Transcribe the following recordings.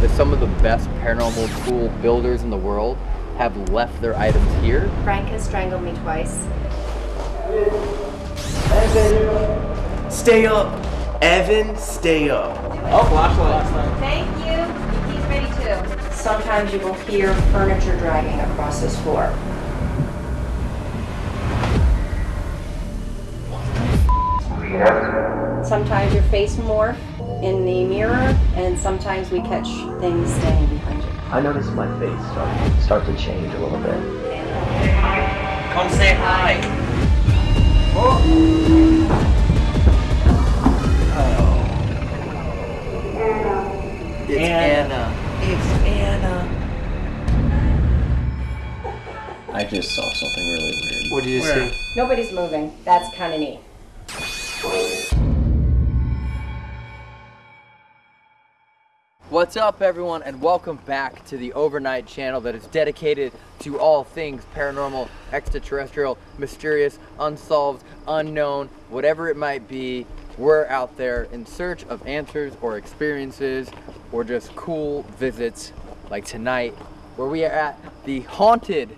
that some of the best paranormal tool builders in the world have left their items here. Frank has strangled me twice. Stay up. Evan, stay up. Oh, flashlight. Thank you. He's ready too. Sometimes you will hear furniture dragging across this floor. Sometimes your face morph in the mirror, and sometimes we catch things staying behind you. I noticed my face start, start to change a little bit. Come say hi. Oh. It's Anna. It's Anna. I just saw something really weird. What did you Where? see? Nobody's moving. That's kind of neat. What's up, everyone, and welcome back to the Overnight channel that is dedicated to all things paranormal, extraterrestrial, mysterious, unsolved, unknown, whatever it might be. We're out there in search of answers or experiences or just cool visits like tonight, where we are at the haunted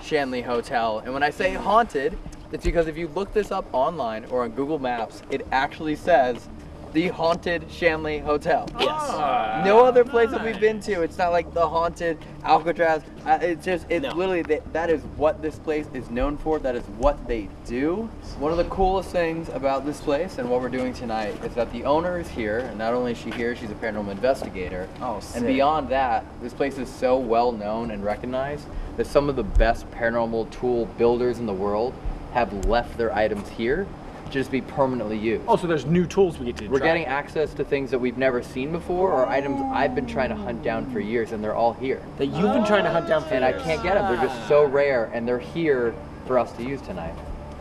Shanley Hotel. And when I say haunted, it's because if you look this up online or on Google Maps, it actually says the haunted Shanley Hotel. Yes. No other place that we've been to. It's not like the haunted Alcatraz. Uh, it's just, it's No. literally, that, that is what this place is known for. That is what they do. One of the coolest things about this place and what we're doing tonight is that the owner is here. And not only is she here, she's a paranormal investigator. Oh, sick. And beyond that, this place is so well known and recognized that some of the best paranormal tool builders in the world have left their items here to just be permanently used. Oh, so there's new tools we get to We're try. getting access to things that we've never seen before or items I've been trying to hunt down for years and they're all here. that you've been trying to hunt down for years. And I can't get them. They're just so rare and they're here for us to use tonight.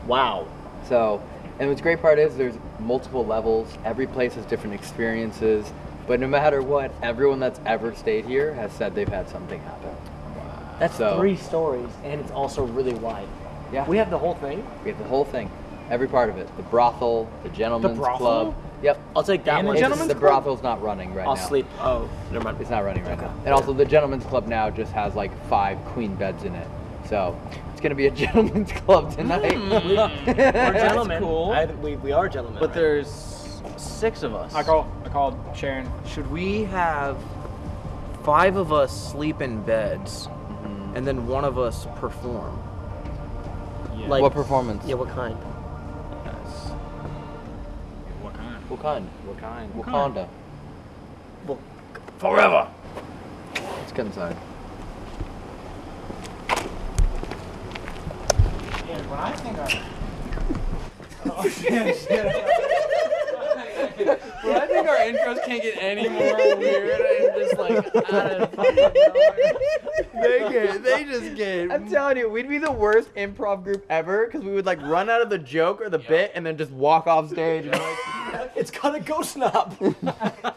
Wow. So, and what's great part is there's multiple levels. Every place has different experiences. But no matter what, everyone that's ever stayed here has said they've had something happen. Wow. That's So- three stories, and it's also really wide. Yeah. We have the whole thing. We have the whole thing. Every part of it. The brothel, the gentleman's the brothel? club. Yep. I'll take that And one. It's- gentleman's the club? brothel's not running right now. I'll sleep. Oh, never mind. It's not running right now. And also, the gentleman's club now just has like five queen beds in it. So it's gonna be a gentleman's club tonight. We're gentlemen. cool. I, we, we are gentlemen. But right? there's six of us. I call. I called Sharon. Should we have five of us sleep in beds Mm-hmm. and then one of us perform? Like- what performance? Yeah, what kind? What kind? What kind? What kind? Wakanda. Well, Forever. Let's get inside. Yeah, when I think I. Oh, well, I think our intros can't get any more weird and just like out of fucking nowhere. They get, they just get. I'm telling you, we'd be the worst improv group ever because we would like run out of the joke or the bit and then just walk off stage and like, it's got a ghost knob.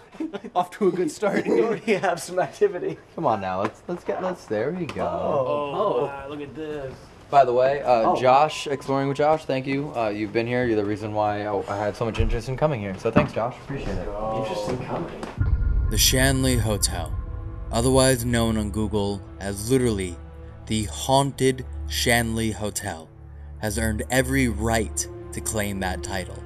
Off to a good start. you already have some activity. "Come on now, let's let's get let's." There we go. Oh, wow, look at this. By the way, uh, Oh. Josh, exploring with Josh, thank you. Uh, you've been here. You're the reason why I, I had so much interest in coming here. So thanks, Josh. Appreciate it. Interesting company. The Shanley Hotel, otherwise known on Google as literally the Haunted Shanley Hotel, has earned every right to claim that title.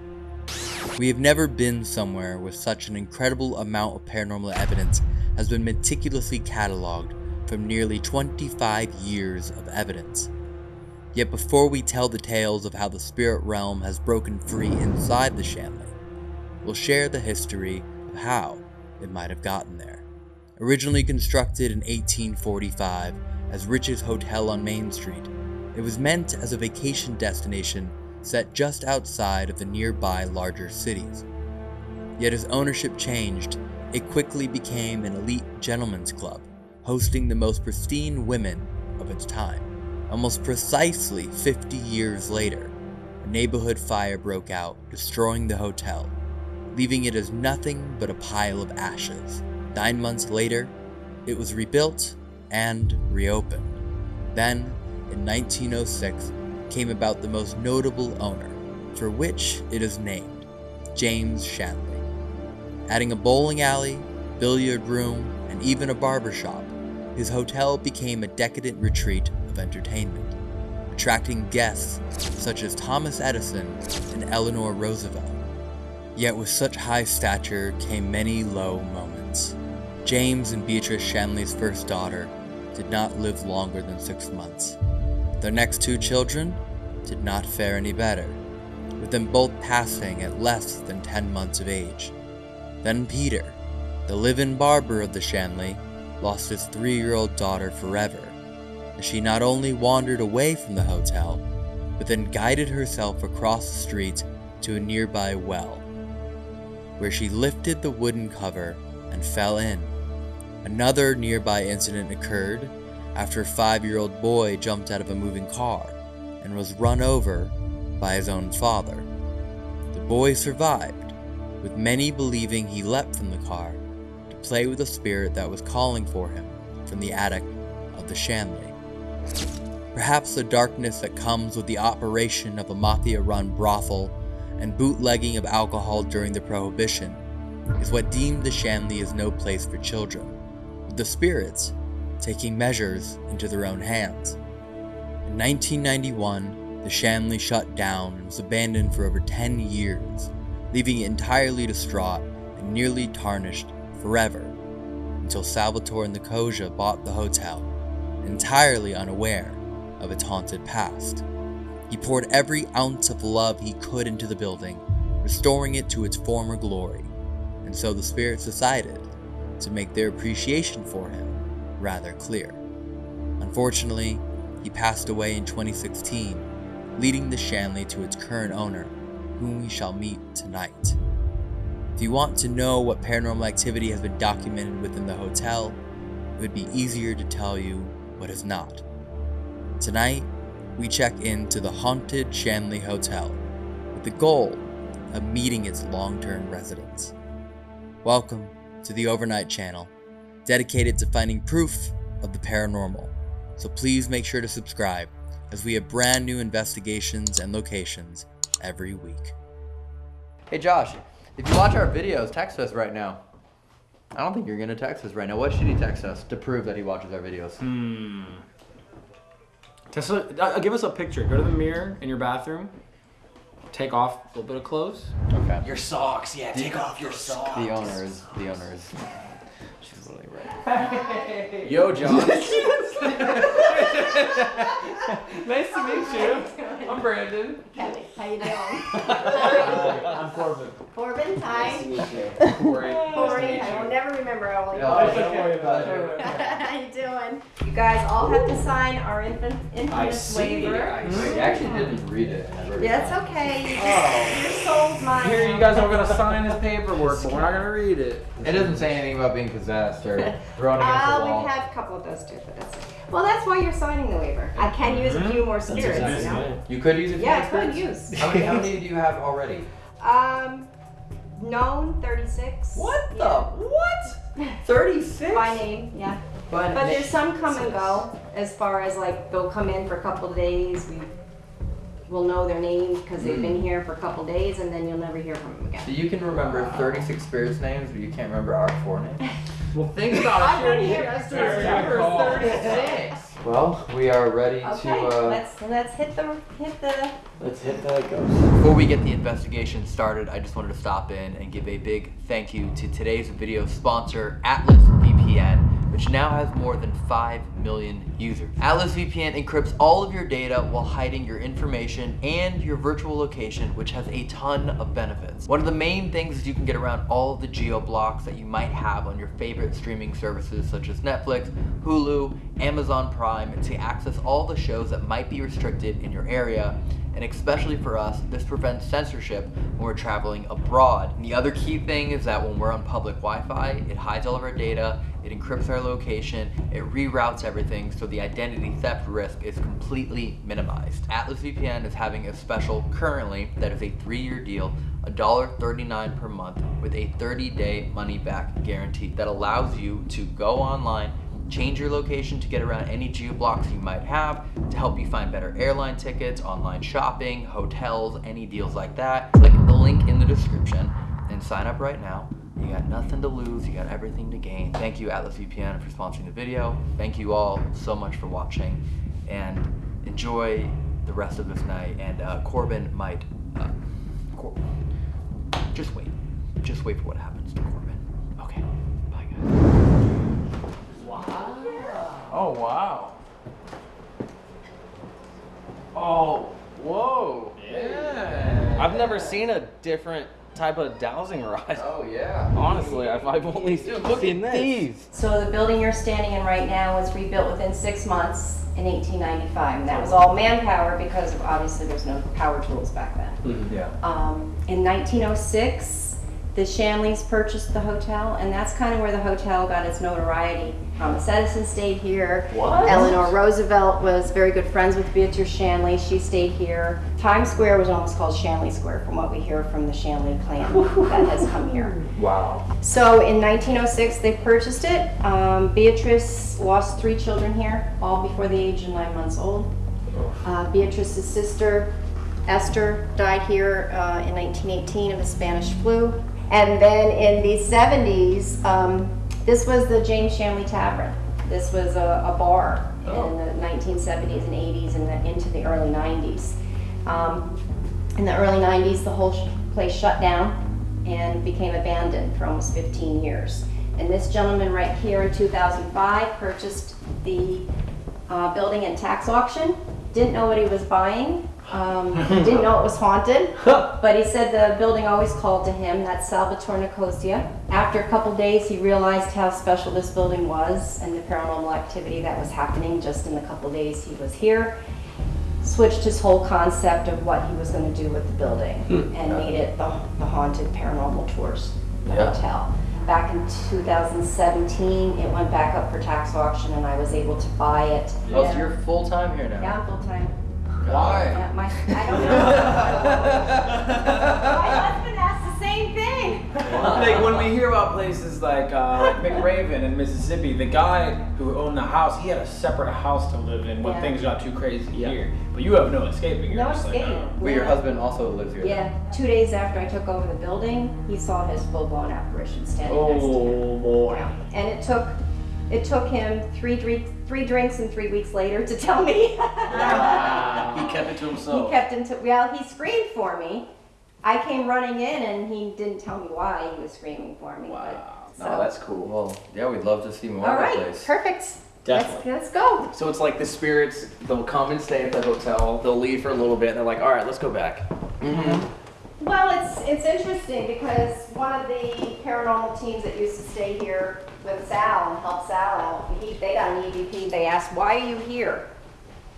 We have never been somewhere where such an incredible amount of paranormal evidence has been meticulously cataloged from nearly 25 years of evidence. Yet before we tell the tales of how the spirit realm has broken free inside the Shanley, we'll share the history of how it might have gotten there. Originally constructed in 1845 as Rich's Hotel on Main Street, it was meant as a vacation destination set just outside of the nearby larger cities. Yet as ownership changed, it quickly became an elite gentlemen's club, hosting the most pristine women of its time. Almost precisely 50 years later, a neighborhood fire broke out, destroying the hotel, leaving it as nothing but a pile of ashes. Nine months later, it was rebuilt and reopened. Then, in 1906, came about the most notable owner, for which it is named James Shanley. Adding a bowling alley, billiard room, and even a barber shop, his hotel became a decadent retreat of entertainment, attracting guests such as Thomas Edison and Eleanor Roosevelt. Yet with such high stature came many low moments. James and Beatrice Shanley's first daughter did not live longer than six months. Their next two children did not fare any better, with them both passing at less than 10 months of age. Then Peter, the live-in barber of the Shanley, lost his three-year-old daughter forever, as she not only wandered away from the hotel, but then guided herself across the street to a nearby well, where she lifted the wooden cover and fell in. Another nearby incident occurred after a five-year-old boy jumped out of a moving car and was run over by his own father. The boy survived, with many believing he leapt from the car to play with a spirit that was calling for him from the attic of the Shanley. Perhaps the darkness that comes with the operation of a mafia-run brothel and bootlegging of alcohol during the Prohibition is what deemed the Shanley as no place for children, with the spirits taking measures into their own hands. In 1991, the Shanley shut down and was abandoned for over 10 years, leaving it entirely distraught and nearly tarnished forever, until Salvatore Nicosia bought the hotel, entirely unaware of its haunted past. He poured every ounce of love he could into the building, restoring it to its former glory, and so the spirits decided to make their appreciation for him rather clear. Unfortunately, he passed away in 2016, leading the Shanley to its current owner, whom we shall meet tonight. If you want to know what paranormal activity has been documented within the hotel, it would be easier to tell you what is not. Tonight, we check into the haunted Shanley Hotel with the goal of meeting its long-term residents. Welcome to the Overnight Channel, dedicated to finding proof of the paranormal. So please make sure to subscribe as we have brand new investigations and locations every week. Hey Josh, if you watch our videos, text us right now. I don't think you're gonna text us right now. What should he text us to prove that he watches our videos? Hmm. Tesla, uh, give us a picture. Go to the mirror in your bathroom. Take off a little bit of clothes. Okay. Your socks, yeah, take off your socks. The owner is the owner is. She's literally right. Yo, John. nice to meet you. I'm Brandon. Kelly, how you doing? Uh, I'm Corbin. Corbin, hi. Nice to meet you. Corey. Corey, I will never remember how old you No, are. Don't worry about it. How you doing? You guys all have to sign our infant, infamous see. waiver. Wait, you actually didn't read it. Yeah, it's okay. Oh. Just, your soul's mine. Here, you guys are gonna sign this paperwork, but we're not gonna read it. It doesn't say anything about being possessed or thrown against Uh, the wall. we've had a couple of those too, but that's well. That's why you're signing the waiver. I can use a few more spirits, you know. You could use it. Yeah, I could use. How many, how many do you have already? Um, known 36. What the? Yeah. What? 36? By name, yeah. But, But there's some come and go as far as like they'll come in for a couple of days. We will know their name because they've been here for a couple days and then you'll never hear from them again. So you can remember 36 spirits names, but you can't remember our four names? Well, think about I want to hear us do 36. Well, we are ready Okay, to. Uh, let's let's hit the hit the. Let's hit that ghost. Before we get the investigation started, I just wanted to stop in and give a big thank you to today's video sponsor, Atlas VPN, which now has more than 5 million users. Atlas VPN encrypts all of your data while hiding your information and your virtual location, which has a ton of benefits. One of the main things is you can get around all the geo blocks that you might have on your favorite streaming services such as Netflix, Hulu, Amazon Prime, to access all the shows that might be restricted in your area and especially for us, this prevents censorship when we're traveling abroad. And the other key thing is that when we're on public Wi-Fi, it hides all of our data, it encrypts our location, it reroutes everything, so the identity theft risk is completely minimized. Atlas VPN is having a special currently that is a three-year deal, $1.39 per month with a 30-day money-back guarantee that allows you to go online change your location to get around any geo-blocks you might have to help you find better airline tickets, online shopping, hotels, any deals like that. Click the link in the description and sign up right now You got nothing to lose, you got everything to gain. Thank you, Atlas VPN, for sponsoring the video. Thank you all so much for watching, and enjoy the rest of this night. And uh, Corbin might. Uh, Cor- just wait. Just wait for what happens to Corbin. Okay. Bye, guys. Wow. Oh wow. Oh, whoa. Yeah. I've never seen a different type of dowsing rod. Oh, yeah. Honestly, I've, I've only seen this. These. So the building you're standing in right now was rebuilt within six months in 1895, and that was all manpower because obviously there's no power tools back then. Yeah. Um, in 1906, the Shanleys purchased the hotel, and that's kind of where the hotel got its notoriety. Thomas Edison stayed here. What? Eleanor Roosevelt was very good friends with Beatrice Shanley. She stayed here. Times Square was almost called Shanley Square, from what we hear from the Shanley clan that has come here. Wow. So in 1906, they purchased it. Um, Beatrice lost three children here, all before the age of nine months old. Uh, Beatrice's sister, Esther, died here uh, in 1918 of the Spanish flu. And then in the 70s, um, this was the James Shanley Tavern. This was a, a bar in the 1970s and 80s and the, into the early 90s. Um, in the early 90s, the whole sh- place shut down and became abandoned for almost 15 years. And this gentleman right here in 2005 purchased the uh, building at tax auction. Didn't know what he was buying. Um, didn't know it was haunted. But he said the building always called to him. That's Salvatore Nicosia. After a couple days, he realized how special this building was and the paranormal activity that was happening just in the couple days he was here switched his whole concept of what he was going to do with the building and made it the, the haunted paranormal tours the Yeah. hotel back in 2017 it went back up for tax auction and i was able to buy it Oh, so you're full time here now? yeah full-time Why? yeah, my, i don't know my husband asked the same thing like when we hear about places like uh, like McRaven in Mississippi, the guy who owned the house, he had a separate house to live in when Yeah. things got too crazy here. But you have no escaping. You're no just like, escape uh, Well, your husband also lives here. yeah two days after i took over the building he saw his full-blown apparition standing next to him oh boy. And it took, it took him three drinks, three drinks and three weeks later to tell me. Ah. He kept it to himself. He himself. kept into, well, he screamed for me. I came running in and he didn't tell me why he was screaming for me. Wow. But, No, so- that's cool. Well, yeah, we'd love to see more All of the right, place. perfect. Definitely. Let's, let's go. So it's like the spirits, they'll come and stay at the hotel, they'll leave for a little bit, and they're like, all right, let's go back. Mm-hmm. Well, it's, it's interesting because one of the paranormal teams that used to stay here with Sal and help Sal out, he, they got an EVP. They asked, why are you here?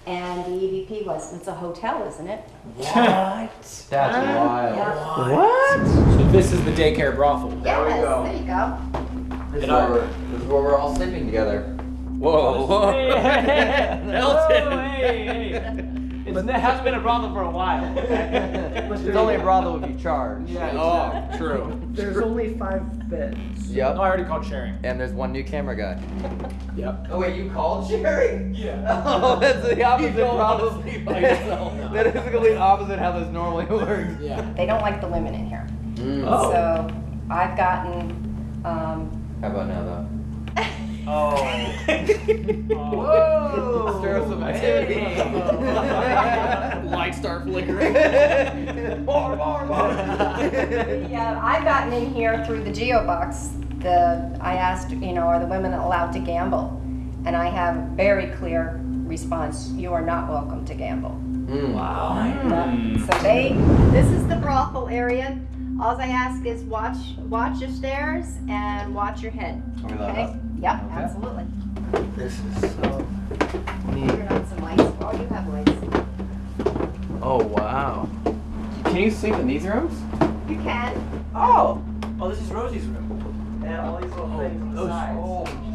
And the EVP was, it's a hotel, isn't it? What? That's wild. Yeah. So this is the daycare brothel. Yes, there we go. There you go. This is, where we're, this is where we're all sleeping together. Whoa, whoa. It's, it has been a brothel for a while. It's only a brothel if you charge. Oh, true. There's only five beds. No, Yep. I already called sharing. And there's one new camera guy. Yep. Oh wait, you called Sherry? Yeah. Oh, that's the opposite don't wanna problem. by that is the complete opposite how this normally works. Yeah. They don't like the women in here. Oh. So I've gotten, um, How about now though? Oh. Whoa! Stir up some activity. Lights start flickering. more, more, more. yeah, I've gotten in here through the Geo box. The, I asked, you know, are the women allowed to gamble? And I have very clear response, you are not welcome to gamble. Mm. Yeah. So they, this is the brothel area. All I ask is watch, watch your stairs and watch your head. We love Okay? That. Yeah, Okay. absolutely. This is so Turn on some lights. Oh, you have lights. Oh, wow. Can you sleep in these rooms? You can. Oh! Oh, this is Rosie's room. And all these little things on the sides.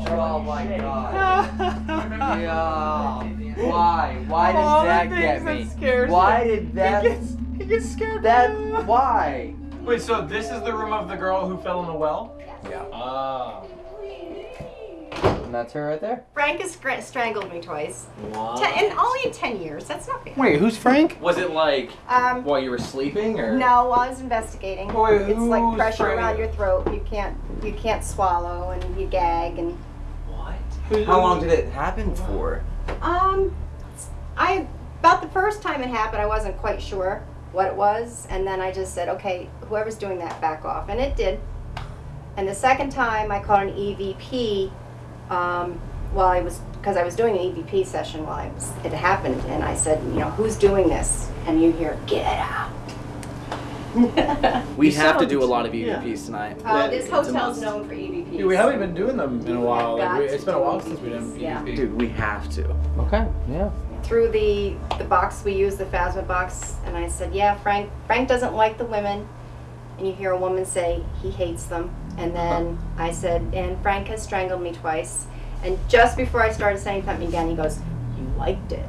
Oh my god. yeah. Why? Why did All that things get me? scares Why him. did that? He gets, he gets scared. That why? Wait, so this is the room of the girl who fell in the well? Yeah. Ah. And that's her right there. Frank has strangled me twice. What? Ten, and only in 10 years. That's not bad. Wait, who's Frank? Was it like Um, while you were sleeping or? no, while I was investigating. Boy, it's like pressure Frank? around your throat. You can't you can't swallow and you gag and What? How long did it happen for? um I about the first time it happened I wasn't quite sure what it was and then I just said okay whoever's doing that back off and it did and the second time I called an EVP um, while I was because I was doing an EVP session while I was, it happened and I said you know who's doing this and you hear get out We You have to sound- do a lot of yeah. EVPs tonight. Uh, this It's a hotel's must. known for EVPs. Dude, we haven't been doing them in a while. Like, we, it's been a do while since we did EVPs, yeah. EVP. Dude, we have to. Okay. Yeah. through the the box we use the phasma box and i said yeah frank frank doesn't like the women and you hear a woman say he hates them and then i said and frank has strangled me twice and just before i started saying something again he goes you liked it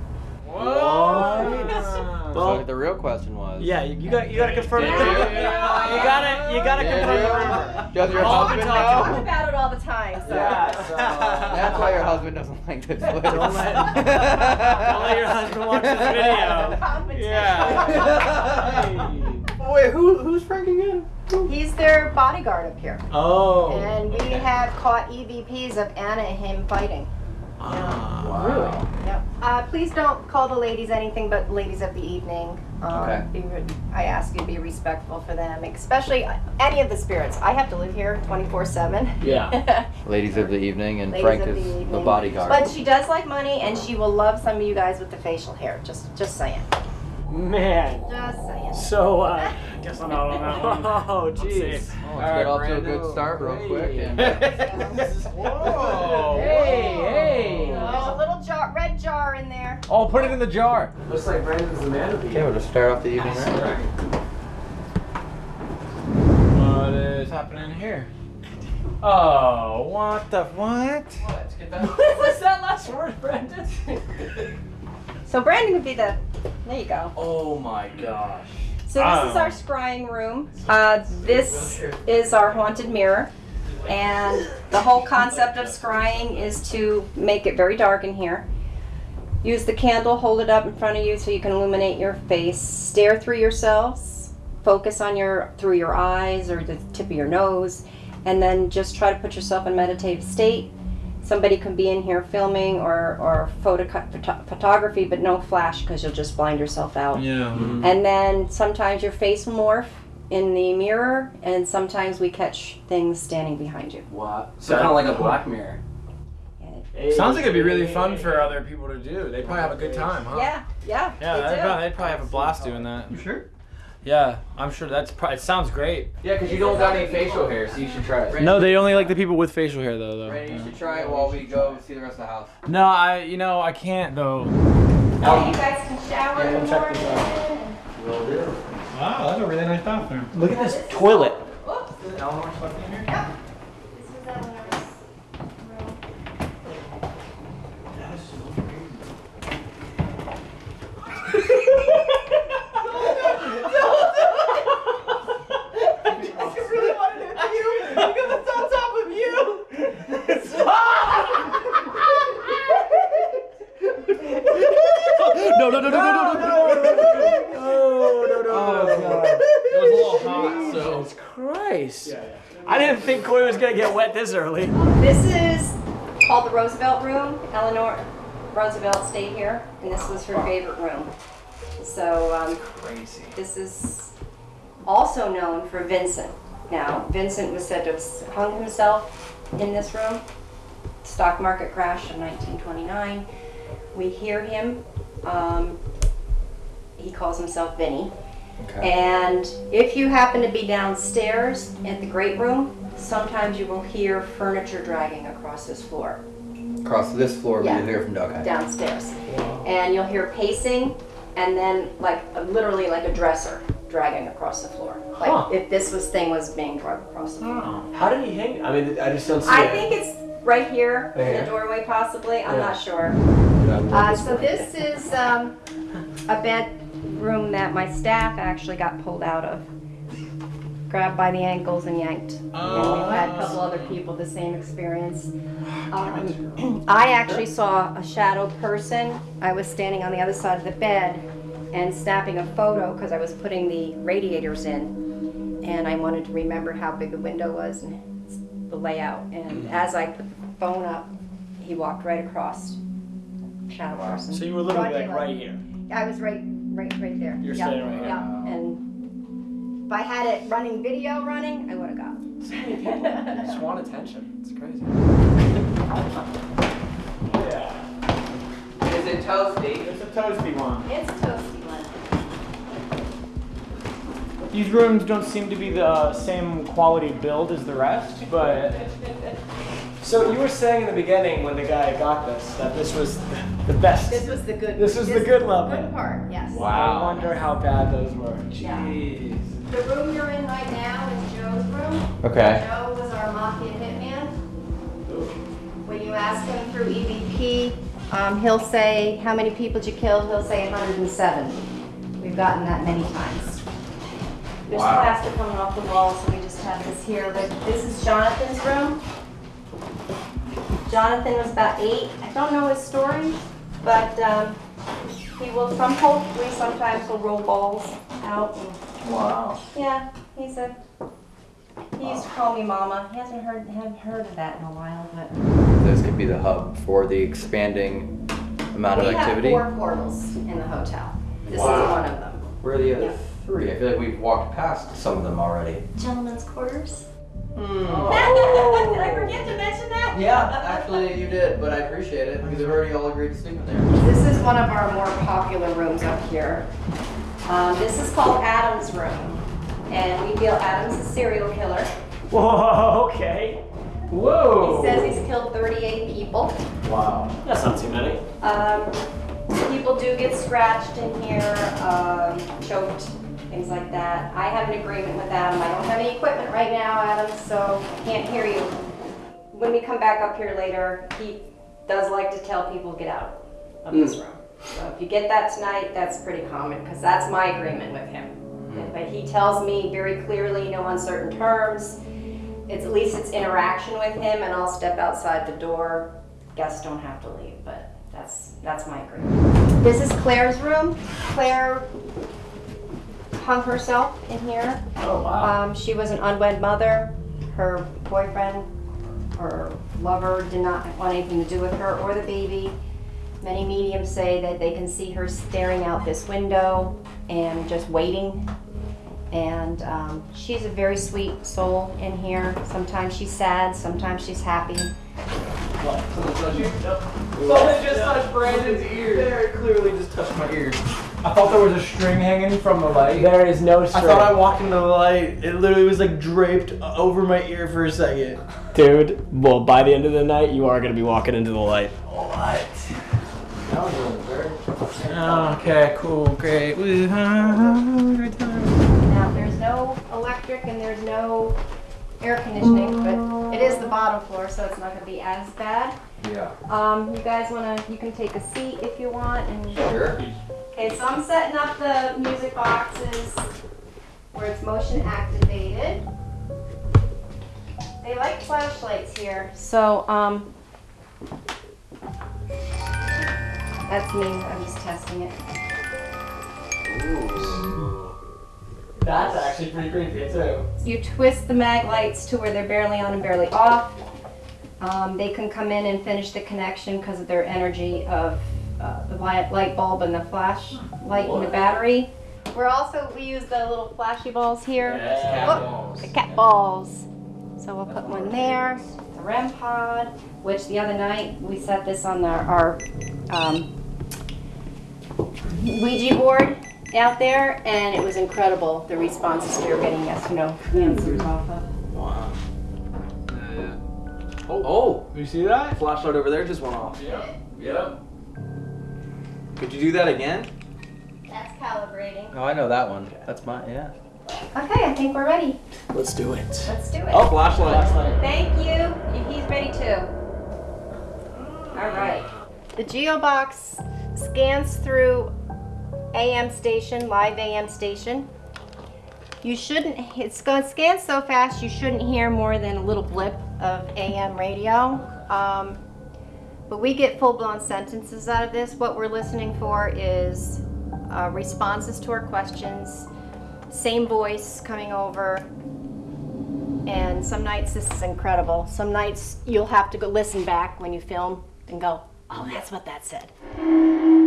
Whoa! so the real question was. Yeah, you, you got you got to confirm. Did you? You gotta you gotta Did confirm the you? rumor. Does your Oh, husband we I talk about it all the time so That's why your husband doesn't like this. Don't let, don't let your husband watch this video. Yeah. Wait, who who's Frank again? He's their bodyguard up here Oh. and we have caught evps of anna and him fighting wow. Yep. Uh, please don't call the ladies anything but ladies of the evening. Um, Okay. be I ask you to be respectful for them, especially any of the spirits. I have to live here 24 7. Yeah. Ladies of the evening, and Ladies Frank is the the bodyguard. But she does like money, and she will love some of you guys with the facial hair. Just, just saying. Man. Just saying. So uh, guess I'm out on that one. Oh jeez. Oh, let's get off to a good start real quick. And, Whoa. Hey, hey. There's a little jar, red jar in there. Oh, put it in the jar. Looks like Brandon's the man of the okay, we'll just start off the evening right. What is happening here? Oh, what the what? What was that last word, Brandon? So Brandon would be the. There you go. Oh my gosh. So this is our scrying room. Uh, this is our haunted mirror. And the whole concept of scrying is to make it very dark in here. Use the candle, hold it up in front of you so you can illuminate your face. Stare through yourselves. Focus on your through your eyes or the tip of your nose, and then just try to put yourself in a meditative state. Somebody can be in here filming or or photo, photo photography, but no flash because you'll just blind yourself out. Yeah. Mm-hmm. And then sometimes your face will morph in the mirror, and sometimes we catch things standing behind you. Wow. So kind of like a Black Mirror. Sounds like it'd be really fun for other people to do. They probably have a good time, huh? Yeah, yeah. Yeah, they they'd do. probably, they'd probably have a blast doing that. You sure? Yeah, I'm sure that's probably. It sounds great. Yeah, because you don't got any facial hair, so you should try it. No, they only like the people with facial hair though. though. Randy, you should try it while we go see the rest of the house. No, I, you know, I can't though. Oh, you guys can shower in the Yeah, check this morning. Will do. Wow, that's a really nice bathroom. Look at this toilet. Oops. Eleanor's fucking here. Yep. This is Eleanor's room. No, no, no, no, no, no, no, no. Oh, no, no, Oh, no. God. It was a little hot, so. Jesus Christ. I didn't think Chloe was gonna get wet this early. This is called the Roosevelt room. Eleanor Roosevelt stayed here, and this was her favorite room. So um, Crazy. this is also known for Vincent. Now, Vincent was said to have hung himself in this room. Stock market crash in 1929. We hear him. Um, he calls himself Vinny. Okay. And if you happen to be downstairs at the great room, sometimes you will hear furniture dragging across this floor Across this floor, Yeah. we hear from Doug. downstairs. And you'll hear pacing and then like literally like a dresser dragging across the floor. Like Huh. if this was thing was being dragged across the floor. How did he hang? I mean, I just don't see I it. think it's right here in Right the doorway possibly. I'm Yeah. not sure. Uh, so this is um, a bedroom that my staff actually got pulled out of grabbed by the ankles and yanked. and we've had a couple other people the same experience. Um, I actually saw a shadow person. I was standing on the other side of the bed and snapping a photo because I was putting the radiators in. And I wanted to remember how big the window was and the layout. And as I put the phone up, he walked right across. Shadow person. So you were literally like right here. I was right, right, right there. You're yeah, standing right here. Yeah, and if I had it running, video running, I would have got. I just want attention. It's crazy. Yeah. Is it toasty? It's a toasty one. It's a toasty one. These rooms don't seem to be the same quality build as the rest, but. So you were saying in the beginning when the guy got this that this was the best. This was the good. This was the good level. Good part, yes. Wow. I wonder how bad those were. Yeah. The room you're in right now is Joe's room. Okay. Joe was our mafia hitman. When you ask him through EVP, um, he'll say, how many people did you kill? He'll say 107. We've gotten that many times. There's Wow. plaster coming off the wall, so we just have this here. But This is Jonathan's room. Jonathan was about eight. I don't know his story, but um, he will, from hopefully, sometimes he'll roll balls out. and- Wow. Yeah, he's a, he used to call me mama. He hasn't heard, haven't heard of that in a while, but. This could be the hub for the expanding amount of activity. We activity. have four portals in the hotel. This is Wow. one of them. Where are the other Yeah. three? I feel like we've walked past some of them already. Gentlemen's quarters. Hmm. Did I forget to mention that? Yeah, actually you did, but I appreciate it because we've already all agreed to sleep in there. This is one of our more popular rooms up here. Um, this is called Adam's room. And we feel Adam's a serial killer. Whoa, okay. Whoa. He says he's killed 38 people. Wow. That's not too many. Um, people do get scratched in here, um, choked, things like that. I have an agreement with Adam. I don't have any equipment right now, Adam, so I can't hear you. When we come back up here later, he does like to tell people get out of this room. So if you get that tonight, that's pretty common because that's my agreement with him. But he tells me very clearly, no uncertain terms. It's at least it's interaction with him, and I'll step outside the door. Guests don't have to leave, but that's that's my agreement. This is Claire's room. Claire hung herself in here. Oh wow. Um, she was an unwed mother. Her boyfriend her lover did not want anything to do with her or the baby. Many mediums say that they can see her staring out this window and just waiting. And um, she's a very sweet soul in here. Sometimes she's sad, sometimes she's happy. Someone just touched Brandon's ear. Very clearly just touched my ears. I thought there was a string hanging from the light. There is no string. I thought I walked into the light. It literally was like draped over my ear for a second. Dude, well, by the end of the night, you are going to be walking into the light. What? Okay, cool, great. Now, there's no electric and there's no air conditioning, but it is the bottom floor, so it's not gonna be as bad. Yeah. Um, you guys wanna, you can take a seat if you want and. Sure. Okay, so I'm setting up the music boxes where it's motion activated. They like flashlights here, so, um, that's me, I'm just testing it. That's actually pretty creepy too. You twist the mag lights to where they're barely on and barely off. Um, they can come in and finish the connection because of their energy of uh, the light, light bulb and the flash light and the battery. We're also, we use the little flashy balls here. cat Oh, balls. The cat balls. So we'll put one there, the REM pod, which the other night we set this on our, our um, Ouija board out there, and it was incredible the responses we were getting. Yes, no answers off of. Wow. Oh, oh, You see that? flashlight over there just went off. Yep. Yep. Could you do that again? That's calibrating. Oh, I know that one. That's my yeah. Okay, I think we're ready. Let's do it. Let's do it. Oh, flashlight. flashlight. Thank you. He's ready too. All right. The GeoBox scans through AM station, live AM station. You shouldn't, it's going to scan so fast you shouldn't hear more than a little blip of AM radio. Um, but we get full-blown sentences out of this. What we're listening for is uh, responses to our questions, same voice coming over. And some nights this is incredible. Some nights you'll have to go listen back when you film and go, oh, that's what that said.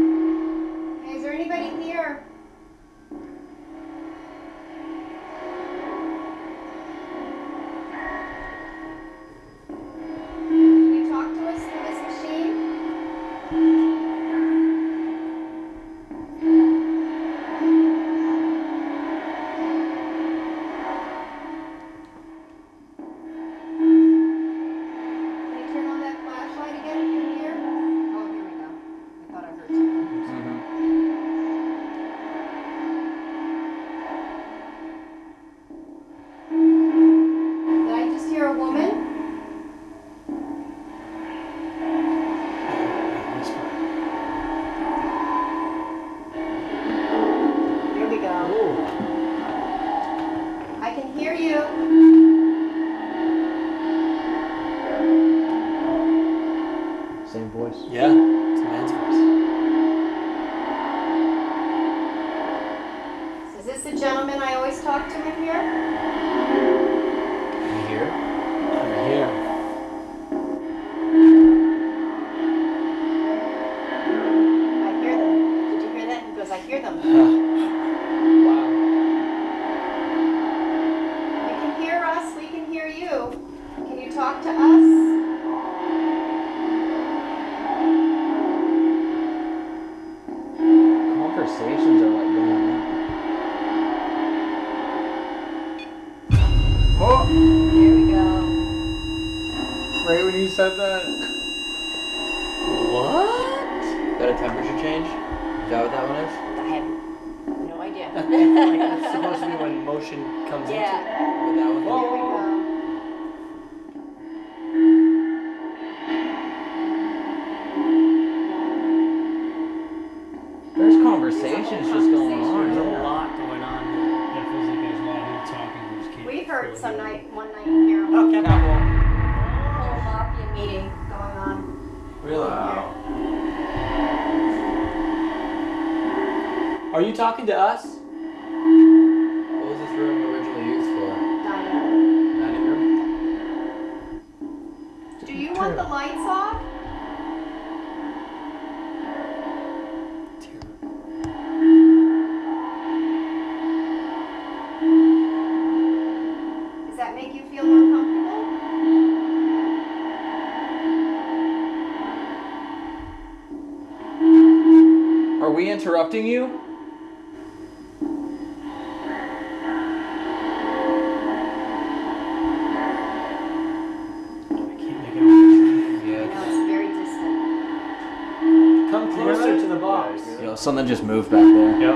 Come closer to the box. Yo, something just moved back there. Yep.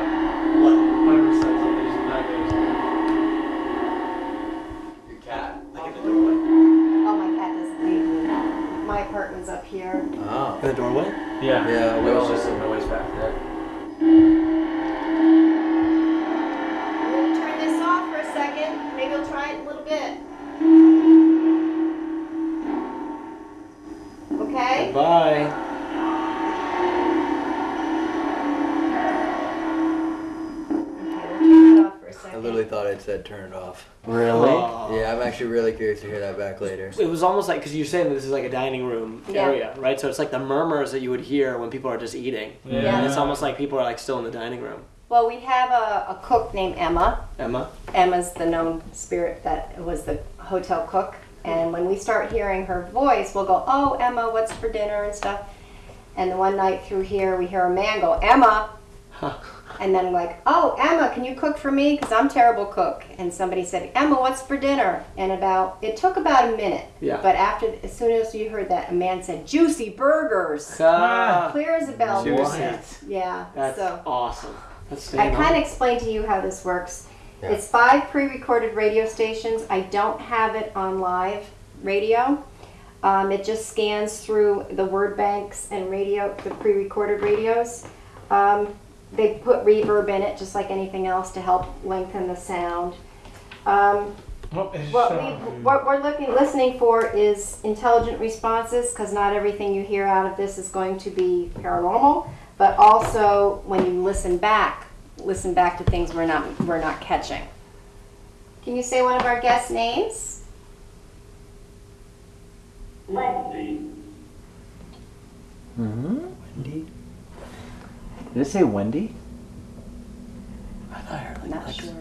What? 100% there's not there's Your cat, like in the doorway. Oh, my cat doesn't leave. My apartment's up here. Oh. In the doorway? Yeah. Yeah, we There was all just said turn it off. Really? Yeah, I'm actually really curious to hear that back later. It was almost like because you're saying that this is like a dining room Yeah. area, right? So it's like the murmurs that you would hear when people are just eating. Yeah. And it's almost like people are like still in the dining room. Well, we have a, a cook named Emma. Emma. Emma's the known spirit that was the hotel cook. And when we start hearing her voice, we'll go, Oh, Emma, what's for dinner and stuff. And the one night through here, we hear a man go, Emma. And then like, Oh, Emma, can you cook for me? Because I'm terrible cook. And somebody said, Emma, what's for dinner? And about, it took about a minute. Yeah. But after, as soon as you heard that, a man said, Juicy burgers. Ah, Clear as a bell. Juicy. Yeah. that's so. awesome. That's I kind of explained to you how this works. Yeah. It's five pre-recorded radio stations. I don't have it on live radio. Um, it just scans through the word banks and radio, the pre-recorded radios. Um, they put reverb in it, just like anything else, to help lengthen the sound. Um, what, we, what we're looking, listening for is intelligent responses, because not everything you hear out of this is going to be paranormal. But also, when you listen back, listen back to things we're not we're not catching. Can you say one of our guest names? Mm-hmm. Wendy? Did it say Wendy? I thought I heard like Not Lex- sure.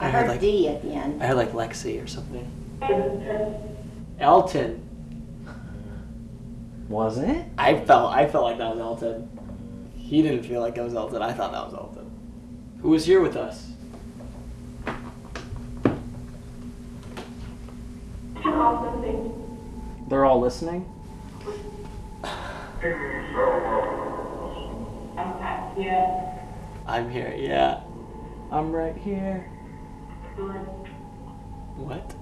I I heard heard like- D at the end. I heard like Lexi or something. Elton. Was it? I felt I felt like that was Elton. He didn't feel like that was Elton. I thought that was Elton. Who was here with us? They're all listening? I'm here. Yeah. I'm right here. What?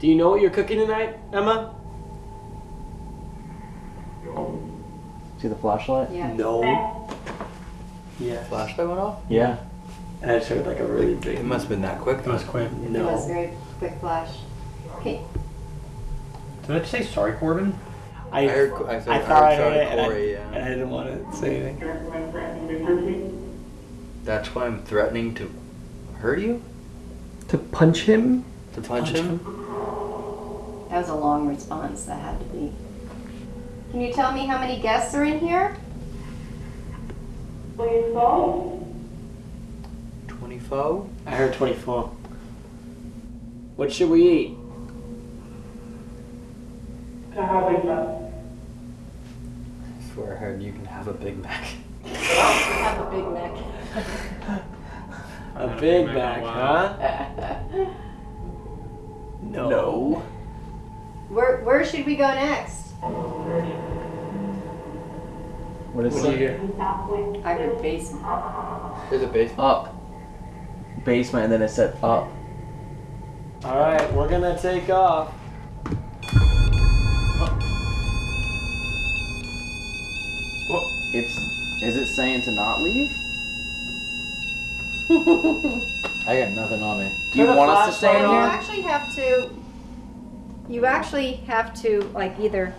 Do you know what you're cooking tonight, Emma? See the flashlight? Yeah. No. Yeah. Flashlight went off? Yeah. And I just heard like a really big. It must have been that quick. It was quick. No. It was No. very quick flash. Okay. Did I just say sorry, Corbin? I, I heard. I, said, I thought I heard heard it, and I, Corey, and yeah. I didn't want to say anything. That's why I'm threatening to hurt you. To punch him? To punch, him. That was a long response. That had to be. Can you tell me how many guests are in here? 24. Twenty-four. I heard 24. What should we eat? I swear I heard you can have a Big Mac. Have a Big Mac. A Big Mac, huh? No. Where Where should we go next? What is What do you it? hear? I heard basement. There's a basement. Up. Basement, and then it said up. All right, we're gonna take off. It's. Is it saying to not leave? I got nothing on me. Do you Turn the want us to stay in You flashlight here? actually have to. You actually have to like either.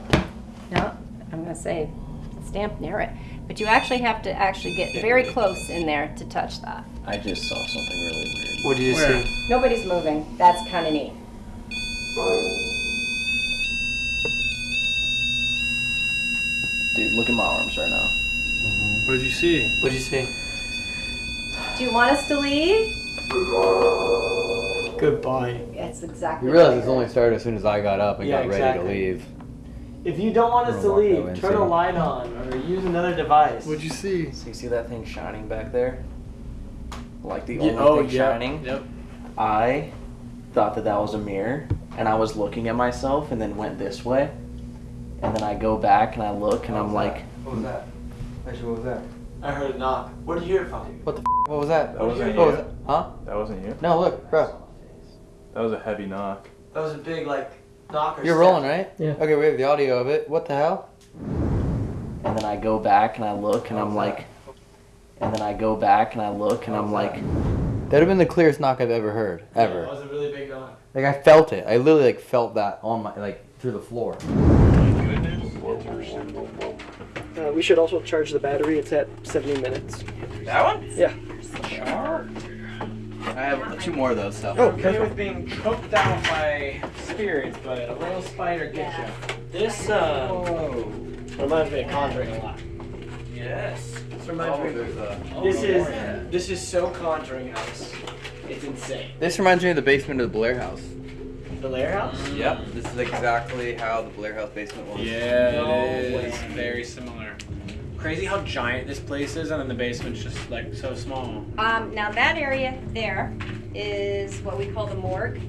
No, I'm gonna say stamp near it, but you actually have to actually get very close in there to touch that. I just saw something really weird. What did you see? Nobody's moving. That's kind of neat. Dude, look at my arms right now. What did you see? What did you see? Do you want us to leave? Goodbye. That's exactly. You what I realize this only started as soon as I got up and Yeah, got ready exactly. to leave. If you don't want us to gonna walk that leave, turn a light on or use another device. What'd you see? So you see that thing shining back there? Like the Yeah, only oh, thing yep, shining? Yep. I thought that that was a mirror, and I was looking at myself, and then went this way, and then I go back and I look, and I'm like, What was that? Actually, what was that? I heard a knock. What did you hear it from? What the? F- what was that? That wasn't you. was that? Huh? That wasn't you. No, look, bro. That was a heavy knock. That was a big like knocker. You're rolling, right? Yeah. Okay, we have the audio of it. What the hell? and then I go back and I look, and I'm like, and then I go back and I look, and I'm like, That'd have been the clearest knock I've ever heard, Ever. That was a really big knock. Like I felt it. I literally like felt that on my like through the floor. Uh, we should also charge the battery. It's at 70 minutes. That one? Yeah. I have two more of those stuff. Oh, Okay with being choked out by spirits, but a little spider gets you. This uh, reminds me of Conjuring a lot. Yes. This reminds me. there's a. This is this is so Conjuring house. It's insane. This reminds me of the basement of the Blair House. The Lair House. Yep. This is exactly how the Blair House basement was. Yeah, No it is way. very similar. Crazy how giant this place is, and then the basement's just like so small. Um, now that area there is what we call the morgue,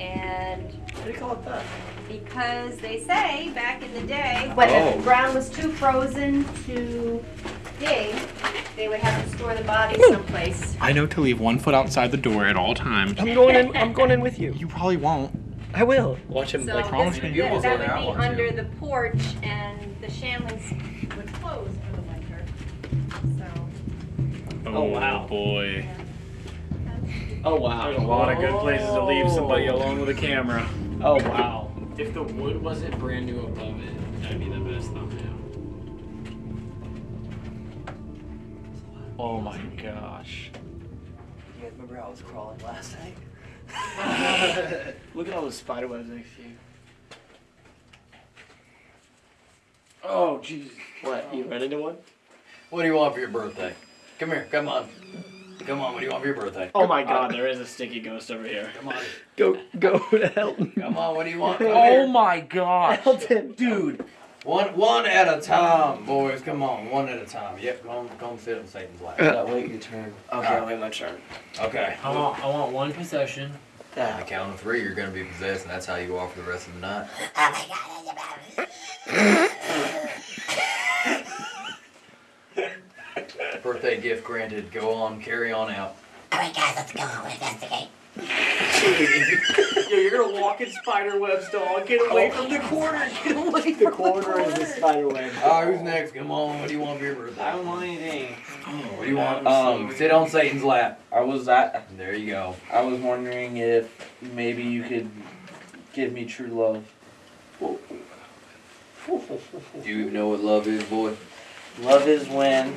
and What do you call it that? because they say back in the day when Oh. the ground was too frozen to dig, they would have to store the bodies someplace. I know to leave one foot outside the door at all times. I'm going in. I'm going in with you. You probably won't. I will. Watch him So like. promise this, me that, that go there, I would be want to. under the porch, and the Shanleys would close for the winter. So. Oh, wow. Oh, boy. Oh wow. There's a lot of good places to leave somebody alone with a camera. Oh wow. If the wood wasn't brand new above it, that'd be the best thumbnail. Oh my gosh. You guys remember how I was crawling last night? Look at all those spider webs next to you. Oh jeez. What? You ran into one? What do you want for your birthday? Come here, come on. Come on, what do you want for your birthday? Oh my god, there is a sticky ghost over here. Come on. Go go to Elton. Come on, what do you want? Come Oh here. my god. Elton. Dude, one one at a time, boys. Come on, one at a time. Yep, go on, go on sit on Satan's lap. That wait your turn. Okay, I'll wait my turn. Okay. I want, I want one possession. On the count of three, you're gonna be possessed, and that's how you go off for the rest of the night. Oh my god, Birthday gift granted. Go on, carry on out. Yo, you're gonna walk in spider webs, dog. Get away from the corner. Get away from the corner is the spider web. Oh, who's next? Come on. What do you want for your birthday? I don't want anything. What do you want? Um, Sit on Satan's lap. I was at. There you go. I was wondering if maybe you could give me true love. Do you even know what love is, boy? Love is when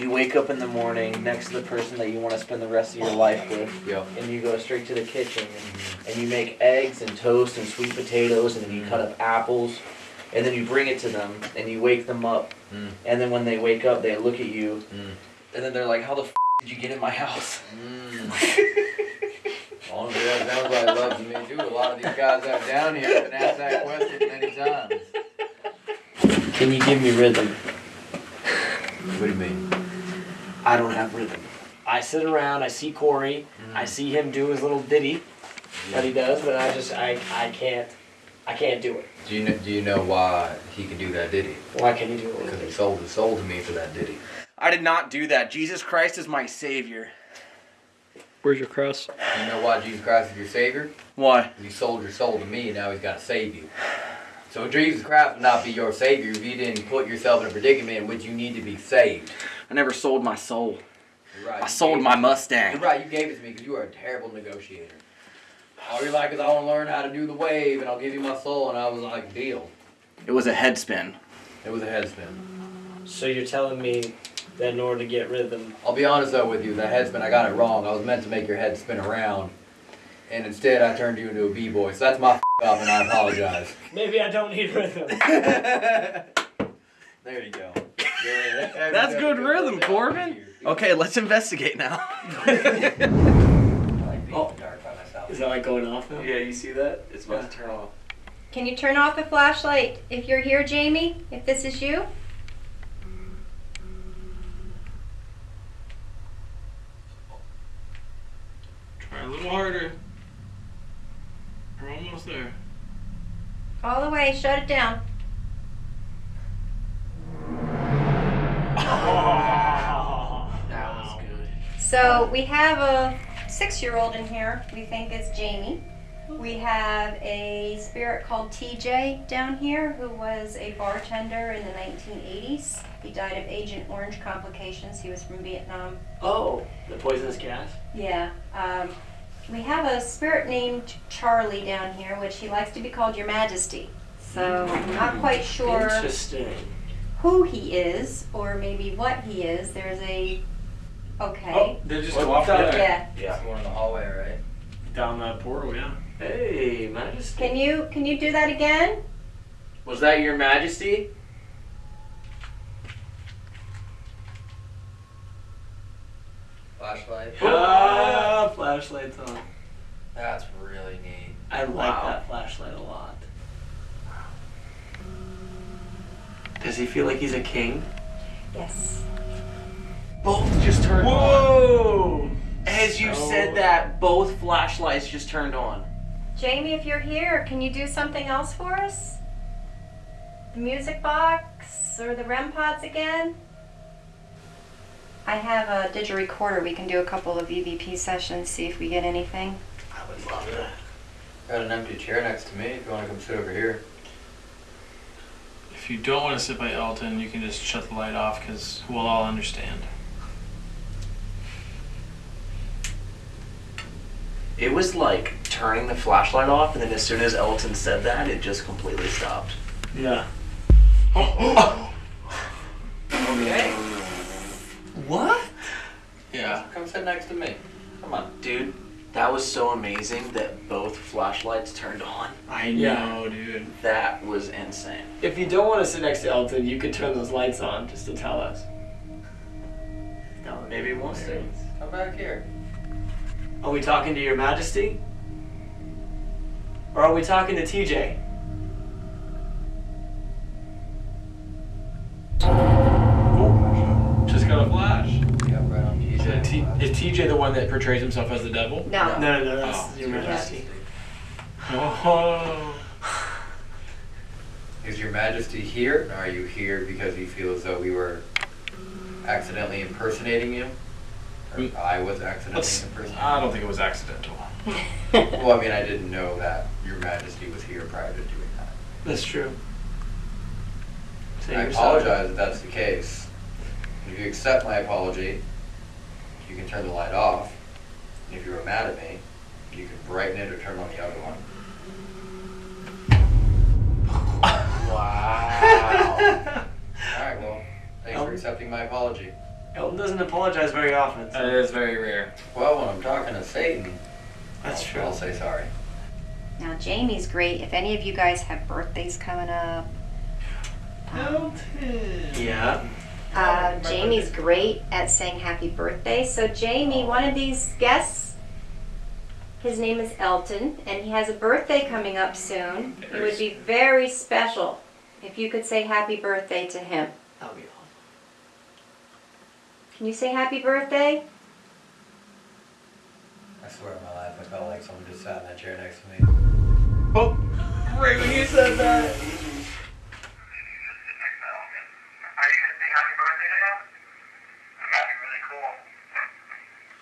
you wake up in the morning next to the person that you want to spend the rest of your life with, Yep. and you go straight to the kitchen and, and you make eggs and toast and sweet potatoes, and then you cut up apples, and then you bring it to them and you wake them up, Mm. and then when they wake up, they look at you, Mm. and then they're like, "How the f- did you get in my house?" Mm. Honestly, that sounds like love to me too. A lot of these guys out down here have been asked that question many times. Can you give me rhythm? What do you mean? I don't have rhythm. I sit around, I see Corey, mm-hmm. I see him do his little ditty that he does, but I just I I can't I can't do it. Do you know, do you know why he can do that ditty? Why can't you do it? Because he sold his soul to me for that ditty. I did not do that. Jesus Christ is my savior. Where's your cross? You know why Jesus Christ is your Savior? Why? He sold your soul to me, and now He's got to save you. So Jesus Christ would not be your Savior if you didn't put yourself in a predicament in which you need to be saved. I never sold my soul. Right. I sold my Mustang. You're right. You gave it to me because you are a terrible negotiator. All you're like is I want to learn how to do the wave, and I'll give you my soul. And I was like, deal. It was a head spin. It was a head spin. So you're telling me that in order to get rhythm, I'll be honest though with you, that head spin I got it wrong. I was meant to make your head spin around, and instead I turned you into a b-boy. So that's my f- up, and I apologize. maybe I don't need rhythm. There you go. Yeah, That's good rhythm, Corbin. Okay, let's investigate now. Oh, dark by myself. Is that like going off now? yeah, you see that? It's about to turn off. Can you turn off the flashlight if you're here, Jamie? If this is you? Try a little harder. We're almost there. All the way, shut it down. That was good. So we have a six-year-old in here. We think it's Jamie. We have a spirit called TJ down here who was a bartender in the 1980s. He died of Agent Orange complications. He was from Vietnam. Oh, the poisonous gas. Yeah. Um, we have a spirit named Charlie down here, which he likes to be called Your Majesty. So I'm not quite sure Interesting. Who he is or maybe what he is. There's a okay. Oh, they just What go off the- together. Yeah. Yeah. One in the hallway, right? Down that portal, yeah. Hey, Majesty. Can you can you do that again? Was that your majesty? Flashlight. Ah, flashlight's on. That's really neat. I like Wow. that flashlight a lot. Does he feel like he's a king? Yes. Both just turned on. Whoa! As you So- said that, both flashlights just turned on. Jamie, if you're here, can you do something else for us? The music box or the REM pods again? I have a didgerecorder. We can do a couple of EVP sessions, see if we get anything. I would love that. Got an empty chair next to me. If you want to come sit over here. If you don't want to sit by Elton, you can just shut the light off because we'll all understand. It was like turning the flashlight off, and then as soon as Elton said that, it just completely stopped. Yeah. Okay. What? Yeah. Come sit next to me. Come on. Dude, that was so amazing that both flashlights turned on. I Yeah. know, dude. That was insane. If you don't want to sit next to Elton, you could turn those lights on just to tell us. That would be Maybe one day. hilarious. Come back here. Are we talking to Your Majesty? Or are we talking to TJ? Oh, just got a flash. Yeah, right on. Is, it T- is TJ the one that portrays himself as the devil? No. No, no, no, that's Oh. Your Majesty. Oh. Is your majesty here? Or are you here because you feel as though we were accidentally impersonating you? Or Mm. I was accidentally Let's, impersonating I don't think it was accidental. Well, I mean, I didn't know that your majesty was here prior to doing that. That's true. Say I you're sorry. apologize if that's the case. If you accept my apology, you can turn the light off. And if you were mad at me, you can brighten it or turn on the other one. Wow. Alright, well, thanks for accepting my apology. Elton doesn't apologize very often. That is very rare. Well, when I'm talking to Satan, That's I'll, true. I'll say sorry. Now Jamie's great. If any of you guys have birthdays coming up, um, Yeah. Uh, Jamie's great at saying happy birthday. So Jamie, one of these guests, his name is Elton, and he has a birthday coming up soon. It would be very special if you could say happy birthday to him. That'll be awesome. Can you say happy birthday? I swear on my life, I felt like someone just sat in that chair next to me. Oh, right when you said that.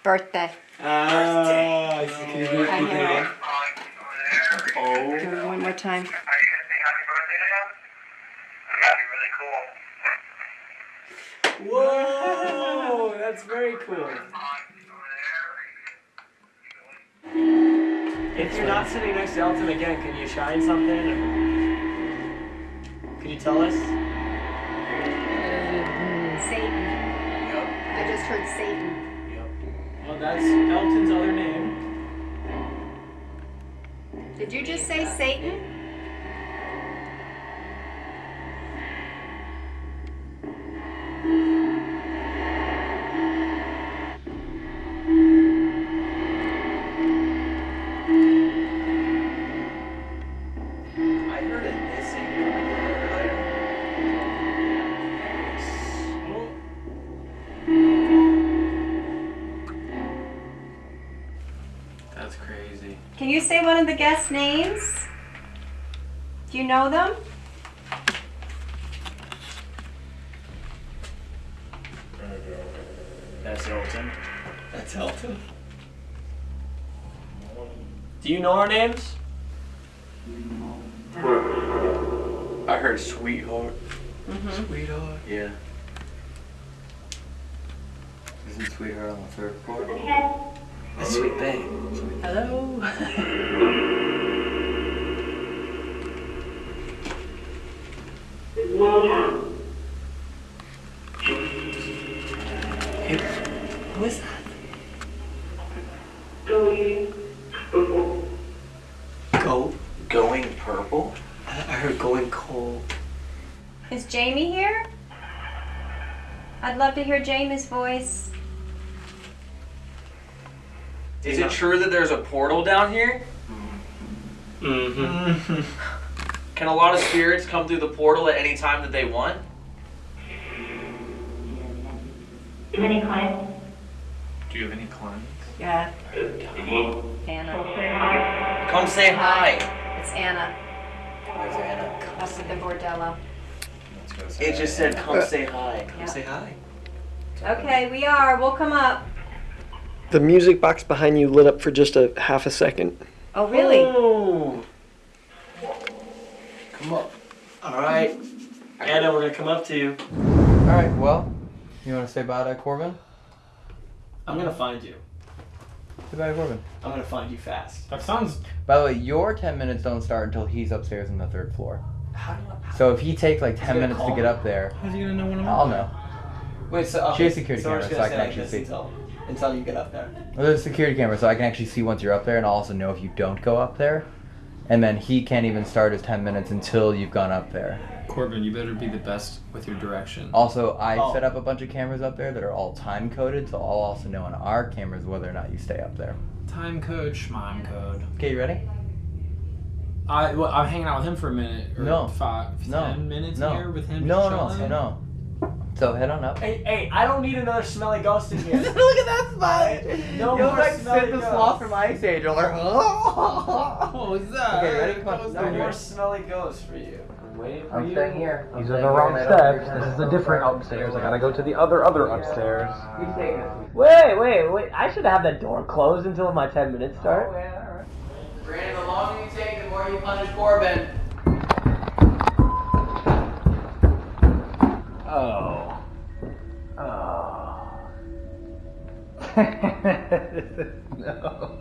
Birthday. Ah, can you do it I hear again? Oh. Do it one more time. Whoa, that's very cool. If you're not sitting next to Elton again, can you shine something? Or... Can you tell us? Satan. Yep. I just heard Satan. Well, that's Elton's other name. Did you just say Satan? I the guest names? Do you know them? That's Elton. That's Elton. Do you know our names? I heard sweetheart. Mm-hmm. Sweetheart. Yeah. Isn't Sweetheart on the third floor? That's sweet babe. Hello. Who is that? Go. Going purple? I heard going cold. Is Jamie here? I'd love to hear Jamie's voice. Is it true that there's a portal down here? Mm-hmm. Can a lot of spirits come through the portal at any time that they want? Do you have any clients? Yeah. Anna. Come say hi. It's Anna. There's Anna. Up at the bordello. Let's go say It just said, come say hi. Yeah. Say hi. Okay, we are. We'll come up. The music box behind you lit up for just a half a second. Oh, really? Oh. Come up. All right. Anna, we're gonna come up to you. Alright, well, you want to say bye to Corbin? I'm gonna find you. Goodbye, Corbin. I'm gonna find you fast. That sounds. By the way, your 10 minutes don't start until he's upstairs on the third floor. How do I? So if he takes like 10 minutes to get me? up there, How's he gonna know when I'm I'll know. Wait, so okay. She has security so cameras, so I can actually like see. This Until, until you get up there. Well, there's a security camera, so I can actually see once you're up there, and I'll also know if you don't go up there. And then he can't even start his 10 minutes until you've gone up there. Corbin, you better be the best with your direction. Also, I Oh. set up a bunch of cameras up there that are all time coded, so I'll also know on our cameras whether or not you stay up there. Time code, schmime code. Okay, you ready? I well, I'm hanging out with him for a minute or No. five, No. ten minutes No. here with him. No, just no, chilling. no. So head on up. Hey, hey, I don't need another smelly ghost in here. Look at that smile! No You're more like smelly Sid the ghosts. Sloth from Ice Age. You're like, oh. What was that? Okay, ready? Come on. No more smelly ghosts for you. I'm waiting for I'm you. staying here. I'm These are the wrong and steps. This is a different upstairs. I gotta go to the other other upstairs. You take this. Wait, wait, wait. I should have that door closed until my 10 minutes start. Oh, yeah, alright. Brandon, the longer you take, the more you punish Corbin. Oh. Oh. no.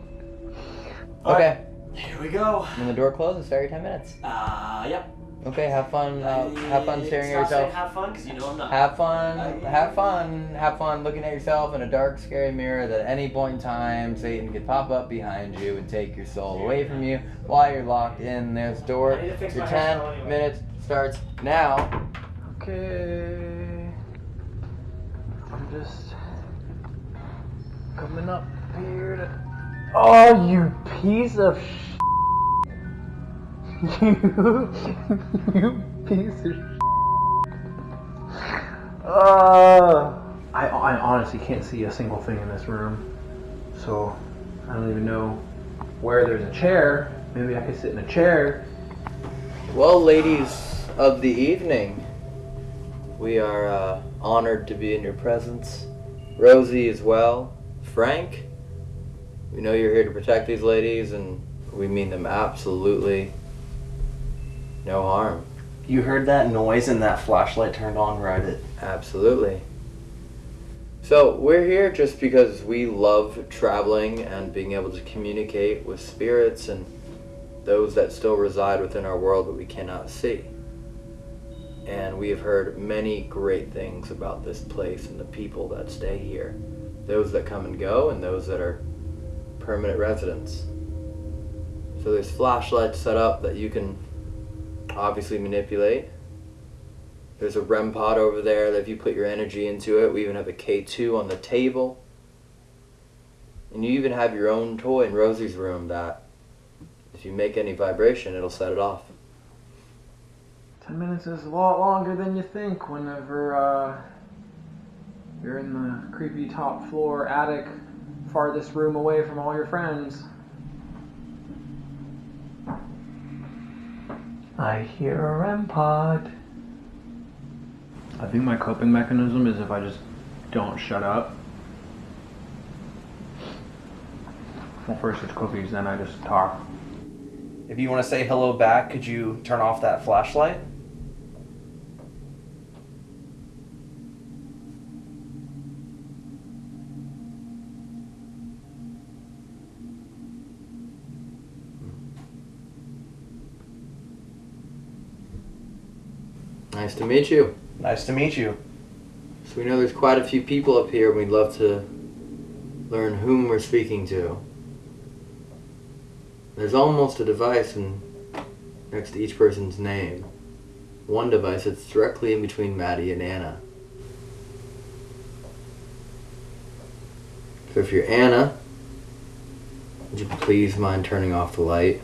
Okay. Here we go. When the door closes, start your 10 minutes. Uh, yep. Okay, have fun. Uh, have fun staring at yourself. Have fun, because you know I'm not. Have fun. Uh, Have fun. Have fun looking at yourself in a dark, scary mirror that at any point in time Satan could pop up behind you and take your soul away from you while you're locked in this door. I need to fix Your 10 anyway. minutes starts now. Okay. I'm just coming up here to. Oh, you piece of sh. You, you piece of sh. Uh, I, I honestly can't see a single thing in this room. So, I don't even know where there's a chair. Maybe I could sit in a chair. Well, ladies of the evening, we are uh, honored to be in your presence. Rosie as well. Frank, we know you're here to protect these ladies, and we mean them absolutely no harm. You heard that noise and that flashlight turned on right at Absolutely. So, we're here just because we love traveling and being able to communicate with spirits and those that still reside within our world that we cannot see. And we have heard many great things about this place and the people that stay here. Those that come and go and those that are permanent residents. So there's flashlights set up that you can obviously manipulate. There's a REM pod over there that if you put your energy into it, we even have a K2 on the table. And you even have your own toy in Rosie's room that if you make any vibration, it'll set it off. Ten minutes is a lot longer than you think whenever uh, you're in the creepy top floor attic, farthest room away from all your friends. I hear a REM pod. I think my coping mechanism is if I just don't shut up. Well, first it's cookies, then I just talk. If you want to say hello back, could you turn off that flashlight? Nice to meet you. Nice to meet you. So we know there's quite a few people up here. We'd love to learn whom we're speaking to. There's almost a device in, next to each person's name. One device that's directly in between Maddie and Anna. So if you're Anna, would you please mind turning off the light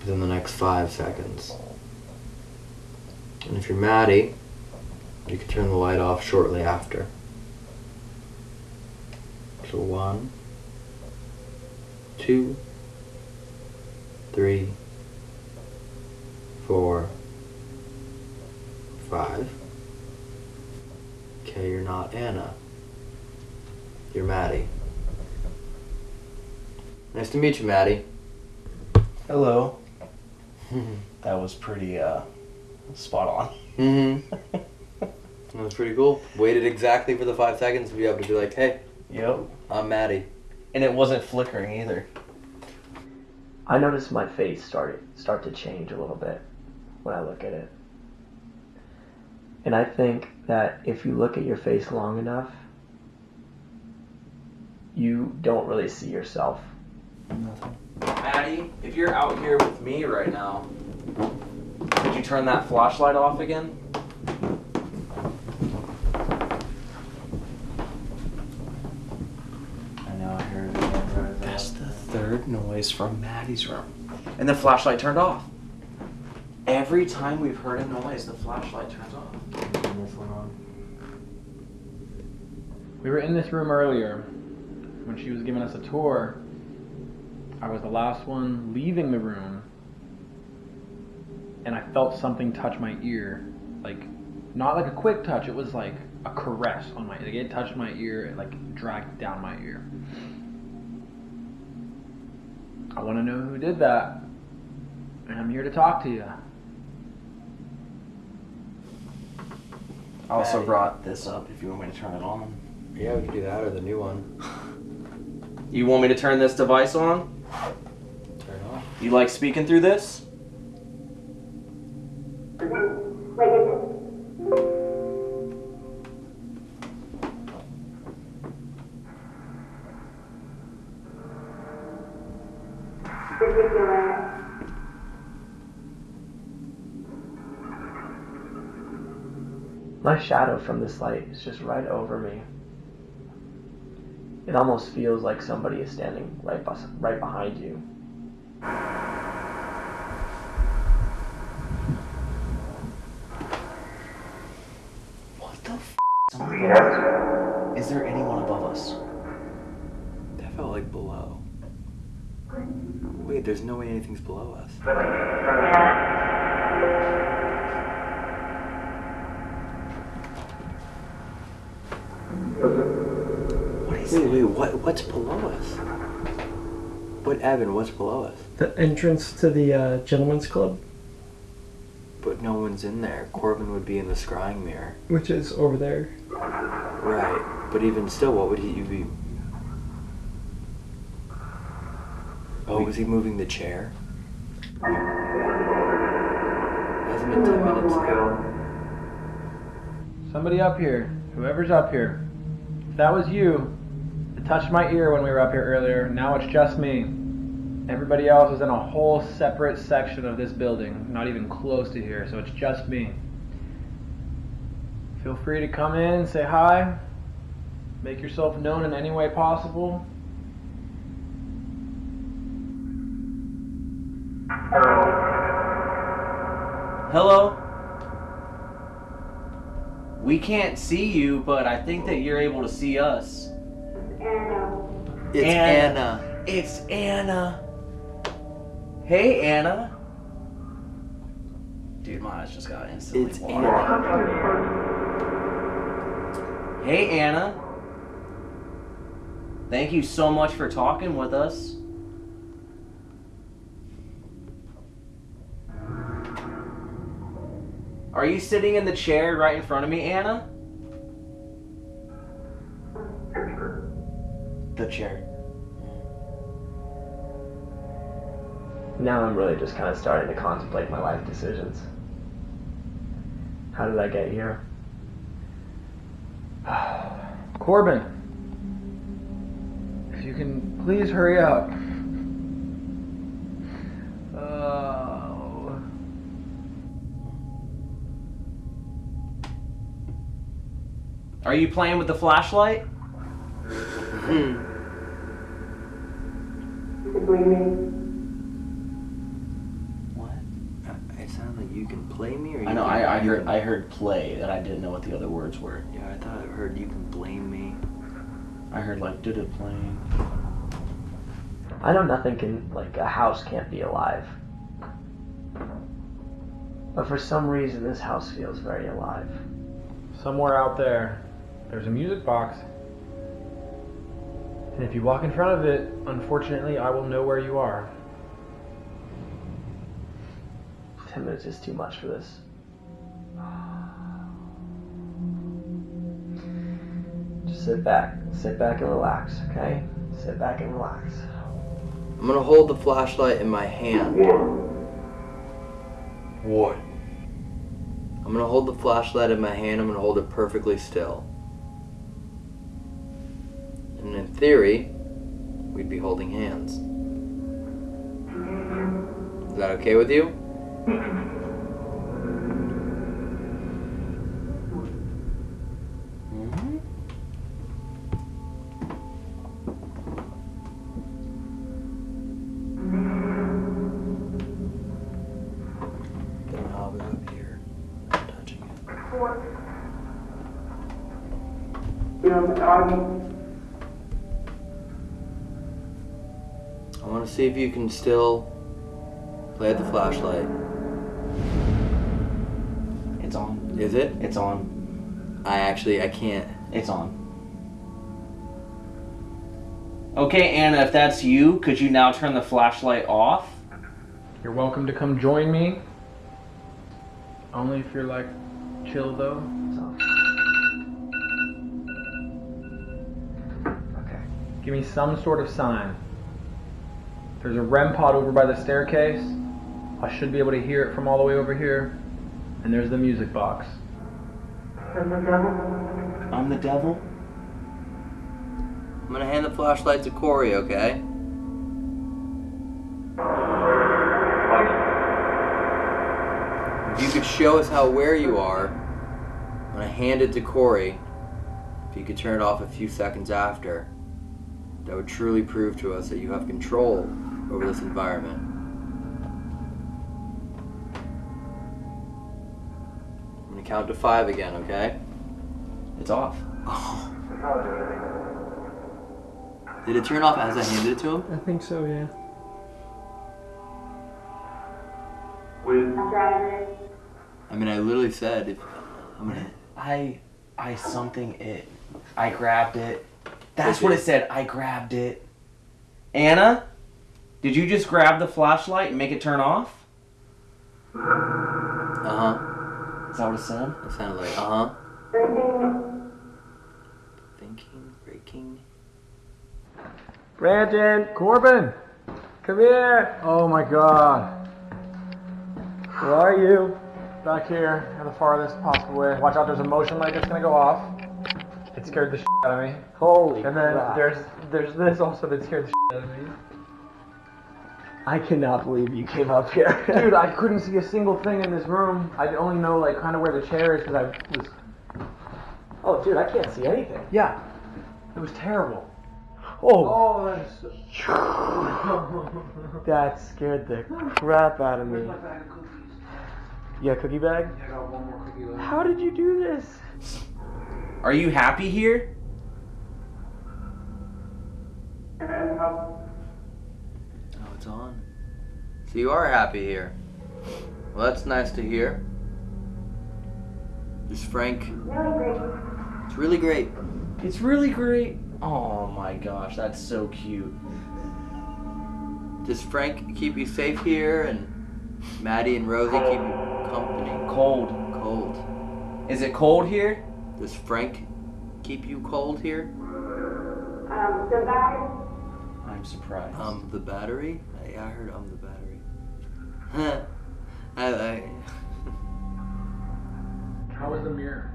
within the next five seconds? And if you're Maddie, you can turn the light off shortly after. So one, two, three, four, five. Okay, you're not Anna. You're Maddie. Nice to meet you, Maddie. Hello. that was pretty uh, spot on. Mm-hmm. That was pretty cool. Waited exactly for the five seconds to be able to be like, hey, Yep. I'm Maddie. And it wasn't flickering either. I noticed my face started start to change a little bit when I look at it. And I think that if you look at your face long enough, you don't really see yourself. Maddie, if you're out here with me right now, could you turn that flashlight off again? I know I heard it. That's the third noise from Maddie's room. And the flashlight turned off. Every time we've heard a noise, the flashlight turns off. We were in this room earlier when she was giving us a tour. I was the last one leaving the room, and I felt something touch my ear. Like, not like a quick touch, it was like a caress on my like it touched my ear, it like dragged down my ear. I want to know who did that, and I'm here to talk to you. I also brought this up if you want me to turn it on. Yeah, we could do that or the new one. You want me to turn this device on? Turn off. You like speaking through this? My shadow from this light is just right over me. It almost feels like somebody is standing right right behind you. What the f? Somebody above us. Is there anyone above us? That felt like below. Wait, there's no way anything's below us. What is Wait, wait, what? What's below us? What, Evan? What's below us? The entrance to the uh, gentleman's club, But no one's in there. Corbin would be in the scrying mirror. which is over there. Right. But even still, what would he be? Oh, was he moving the chair? Hasn't been ten minutes yet. Somebody up here, whoever's up here. If that was you, it touched my ear when we were up here earlier. Now it's just me. Everybody else is in a whole separate section of this building, not even close to here, so it's just me. Feel free to come in, say hi, make yourself known in any way possible. Hello? We can't see you, but I think that you're able to see us. It's Anna. Anna. It's Anna. Hey, Anna. Dude, my eyes just got instantly It's watery. Anna. Hey, Anna. Thank you so much for talking with us. Are you sitting in the chair right in front of me, Anna? The chair. Now I'm really just kind of starting to contemplate my life decisions. How did I get here? Corbin, if you can please hurry up. Oh. Are you playing with the flashlight? What? Uh, It sounded like you can play me, or you I know. can- I, I you heard. can- I heard play, and I didn't know what the other words were. Yeah, I thought I heard you can blame me. I heard like did it playing. I know nothing can, like, a house can't be alive. But for some reason, this house feels very alive. Somewhere out there, there's a music box. And if you walk in front of it, unfortunately, I will know where you are. Ten minutes is too much for this. Just sit back. Sit back and relax, okay? sit back and relax. I'm gonna hold the flashlight in my hand. What? I'm gonna hold the flashlight in my hand. I'm gonna hold it perfectly still. And in theory, we'd be holding hands. Is that okay with you? I want to see if you can still play the flashlight. Is it? It's on. I actually I can't. It's on. Okay, Anna, if that's you, could you now turn the flashlight off? You're welcome to come join me. Only if you're like chill though. Okay. Give me some sort of sign. There's a REM pod over by the staircase. I should be able to hear it from all the way over here. And there's the music box. I'm the devil? I'm gonna hand the flashlight to Corey, okay? If you could show us how aware you are, I'm gonna hand it to Corey. If you could turn it off a few seconds after, that would truly prove to us that you have control over this environment. Count to five again, okay? It's off. Did it turn off as I handed it to him? I think so, yeah. I mean, I literally said, if, I'm gonna. I I something it. I grabbed it. That's what it said. I grabbed it. Anna, did you just grab the flashlight and make it turn off? Uh huh. Is that what it said? It sounded like, uh huh. Thinking, breaking. Brandon! Corbin! Come here! Oh my god. Where are you? Back here, in the farthest possible way. Watch out, there's a motion light that's gonna go off. It scared the shit out of me. Holy And then crap. there's there's this also that scared the shit out of me. I cannot believe you came up here. Dude, I couldn't see a single thing in this room. I only know like kind of where the chair is because I was. Oh, dude, I can't see anything. Yeah, it was terrible. Oh, Oh, that's. that scared the crap out of me. You got a cookie bag? I got one more cookie left. How did you do this? Are you happy here? It's on. So you are happy here. Well, that's nice to hear. Is Frank? Really great? It's really great. It's really great. Oh my gosh, that's so cute. Does Frank keep you safe here, and Maddie and Rosie keep you company? Cold. Cold. Is it cold here? Does Frank keep you cold here? Um, the battery. I'm surprised. Um, the battery? I, I heard um the battery. I, I, How was the mirror?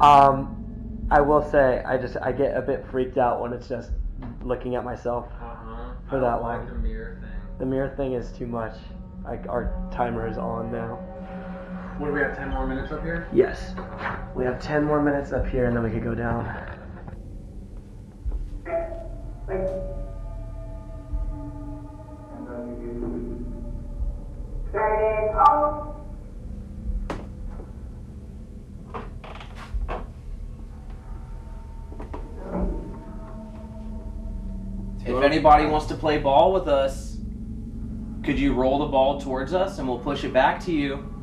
Um, I will say, I just I get a bit freaked out when it's just looking at myself Uh-huh. for that long. The mirror thing. The mirror thing is too much. Like our timer is on now. What do we have? Ten more minutes up here. Yes. We have ten more minutes up here, and then we could go down. If anybody wants to play ball with us, could you roll the ball towards us and we'll push it back to you?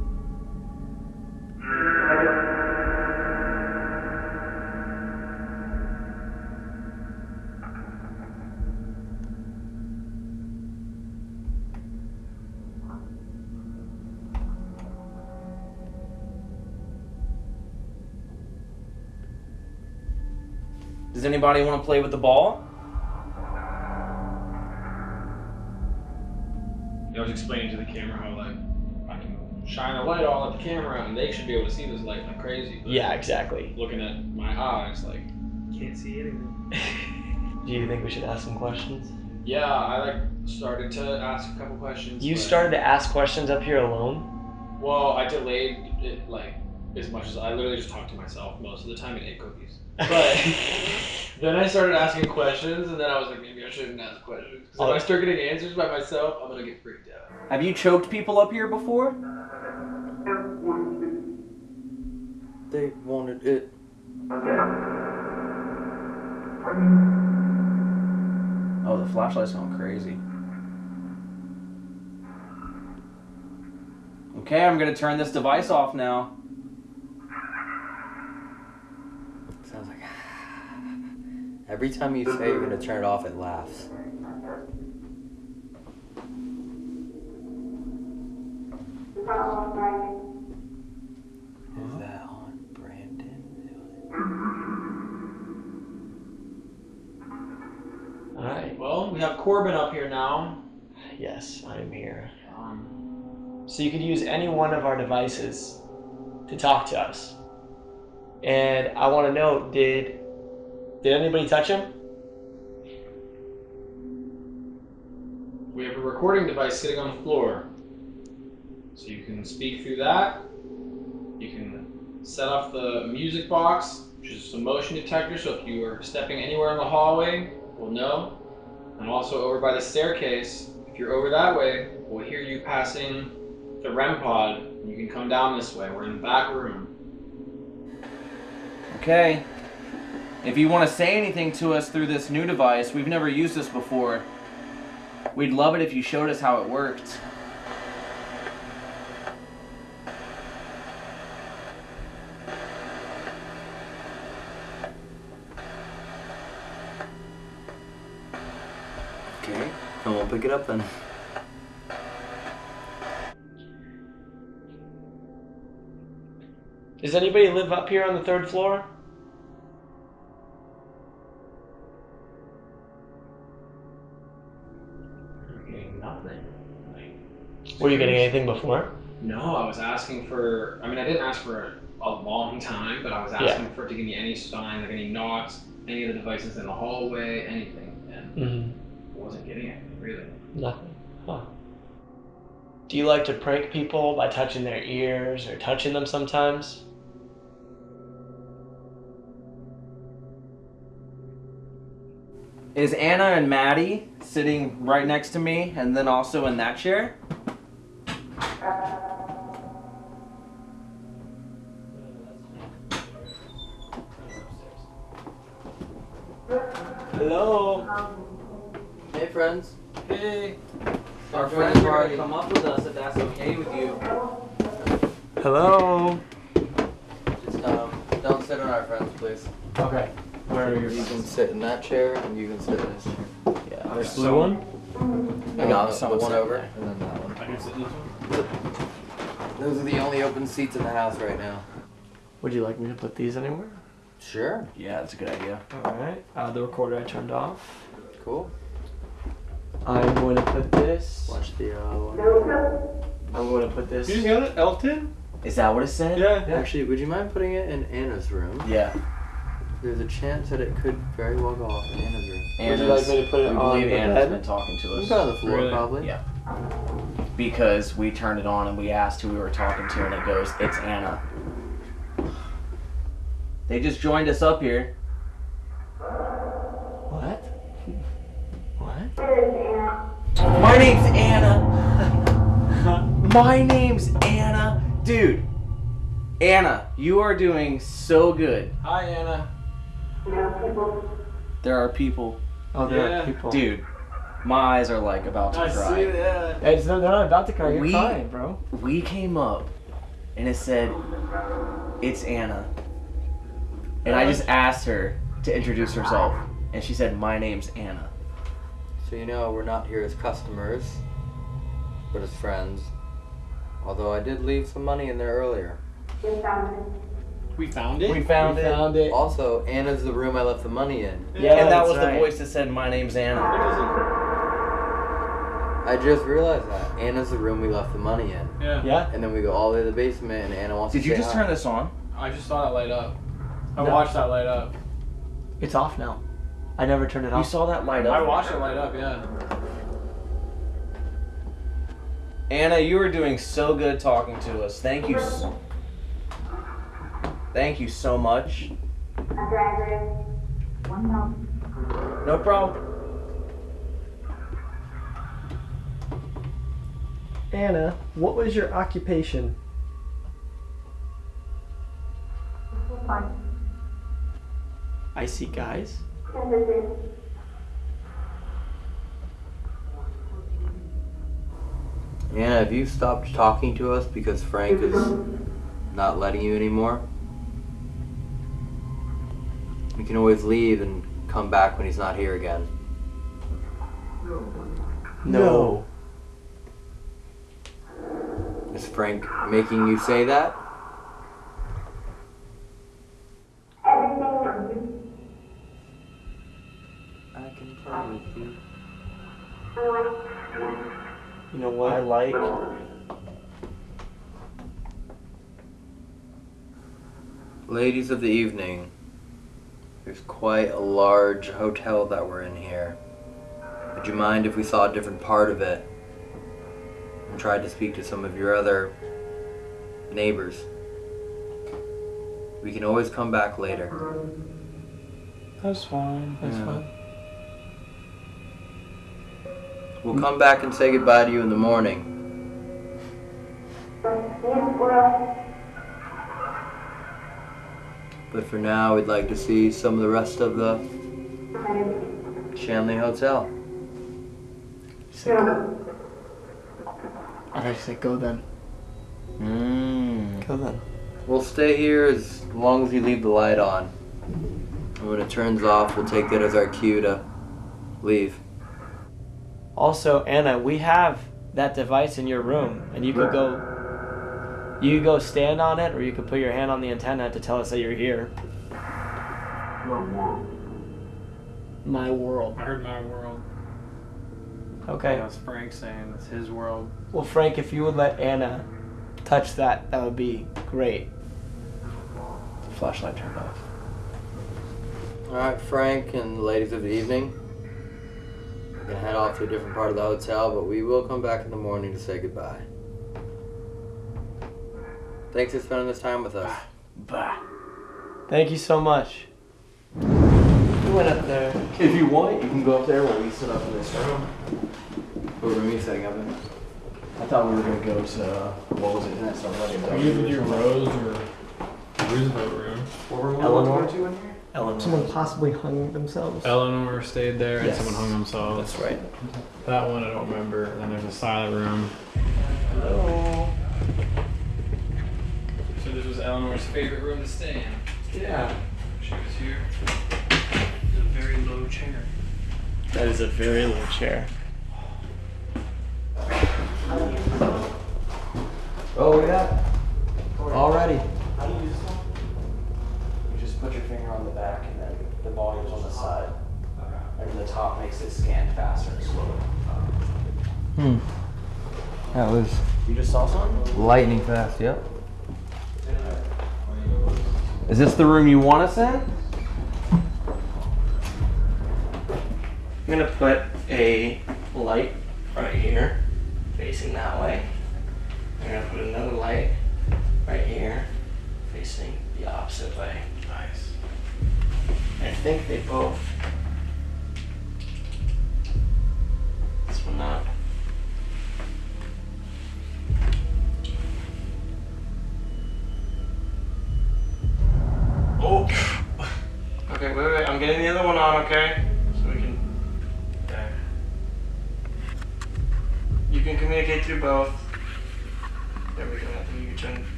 Anybody want to play with the ball? I was explaining to the camera how like I can shine a light all at the camera and they should be able to see this light like crazy. But yeah, exactly. Looking at my eyes, like can't see anything. Do you think we should ask some questions? Yeah, I like started to ask a couple questions. You started to ask questions up here alone. Well, I delayed it like as much as I literally just talked to myself most of the time and ate cookies. But then I started asking questions, and then I was like, maybe I shouldn't ask questions. 'Cause if I oh. start getting answers by myself, I'm gonna get freaked out. Have you choked people up here before? They wanted it. Oh, the flashlight's going crazy. Okay, I'm gonna turn this device off now. Sounds like. Every time you say you're gonna turn it off, it laughs. Is that on Brandon? All right. Well, we have Corbin up here now. Yes, I am here. Um, So you could use any one of our devices to talk to us. And I want to know, did did anybody touch him? we have a recording device sitting on the floor, so you can speak through that. You can set off the music box, which is a motion detector, so if you are stepping anywhere in the hallway, we'll know. And also over by the staircase, if you're over that way, we'll hear you passing the REM pod. You can come down this way. We're in the back room. Okay. If you want to say anything to us through this new device, we've never used this before. We'd love it if you showed us how it worked. Okay, and we'll pick it up then. Does anybody live up here on the third floor? Were you getting anything before? No, I was asking for. I mean, I didn't ask for a long time, but I was Yeah. asking for it to give me any sign, like any knocks, any of the devices in the hallway, anything, and Mm-hmm. I wasn't getting it really. Nothing. Huh. Do you like to prank people by touching their ears or touching them sometimes? Is Anna and Maddie sitting right next to me and then also in that chair? Hello. Hey, friends. Hey. Our Our friends friends are are already- gonna come up with us if that's okay with you. Hello. Just um, don't sit on our friends, please. Okay. Where are your You can sit in that chair, and you can sit in this chair. Yeah. There's blue one? I got no, the someone one over, and then that one. I can sit in this one. Those are the only open seats in the house right now. Would you like me to put these anywhere? Sure. Yeah, that's a good idea. All right. Uh, the recorder I turned off. Cool. I'm going to put this. Watch the uh, one. I'm going to put this. You got it, Elton? Is that what it said? Yeah. Actually, would you mind putting it in Anna's room? Yeah. There's a chance that it could very well go off in Anna's room. Would you like me to put it we on believe the Anna's bed? been talking to You us. can on the floor, Really? probably. Yeah. Because we turned it on and we asked who we were talking to, and it goes, "It's Anna." They just joined us up here. What? What? My name's Anna. My name's Anna. Dude. Anna, you are doing so good. Hi, Anna. There are people. Oh, there are people. Oh, there Yeah. are people. Dude, my eyes are like about to cry. see that. It's, they're not about to cry. You're We- crying, bro. We came up and it said, It's Anna. And I just asked her to introduce herself. And she said, My name's Anna. So you know we're not here as customers, but as friends. Although I did leave some money in there earlier. We found it. We found We it. found it. Found it. Also, Anna's the room I left the money in. Yeah, and that was right. the voice that said, My name's Anna. I just realized that Anna's the room we left the money in, Yeah. Yeah. and then we go all the way to the basement, and Anna wants to. Did to. you say just hi. turn this on? I just saw that light up. I No. watched that light up. It's off now. I never turned it off. You off. saw that light up? I watched it light up. Yeah. Anna, you are doing so good talking to us. Thank you. s- Thank you so much. No problem. Anna, what was your occupation? I see guys. Anna, have you stopped talking to us because Frank is not letting you anymore? We can always leave and come back when he's not here again. No. Is Frank making you say that? I can play with you. You know what? I like. Ladies of the evening, there's quite a large hotel that we're in here. Would you mind if we saw a different part of it and tried to speak to some of your other neighbors? We can always come back later. That's fine. That's Yeah. fine. We'll come back and say goodbye to you in the morning. But for now, we'd like to see some of the rest of the Shanley Hotel. I say go then. Mm. Go then. We'll stay here as long as you leave the light on. And when it turns off, we'll take that as our cue to leave. Also, Anna, we have that device in your room, and you could go. You could go stand on it, or you could put your hand on the antenna to tell us that you're here. My world. My world. I heard my world. Okay. That's Frank saying it's his world. Well, Frank, if you would let Anna touch that, that would be great. Flashlight turned off. Alright, Frank and the ladies of the evening. We're gonna head off to a different part of the hotel, but we will come back in the morning to say goodbye. Thanks for spending this time with us. Bah. Thank you so much. We went up there. If you want, you can go up there while we sit up in this room. What room are you setting up in? I thought we were gonna go to what was it? Next Are you with your Rose or Roosevelt room? What room Eleanor? to in here? Eleanor. Someone possibly hung themselves. Eleanor stayed there and Yes. someone hung themselves. That's right. That one I don't remember. And then there's a silent room. Hello. So this was Eleanor's favorite room to stay in. Yeah. She was here. It's a very low chair. That is a very low chair. Oh, yeah. Already. How do you use this one? You just put your finger on the back and then the volume's on the side. And the top makes it scan faster and slower. Hmm. That was You just saw something? lightning fast, yep. Is this the room you want us in? I'm gonna put a light right here, facing that way. I'm gonna put another light right here, facing the opposite way. Nice. I think they both.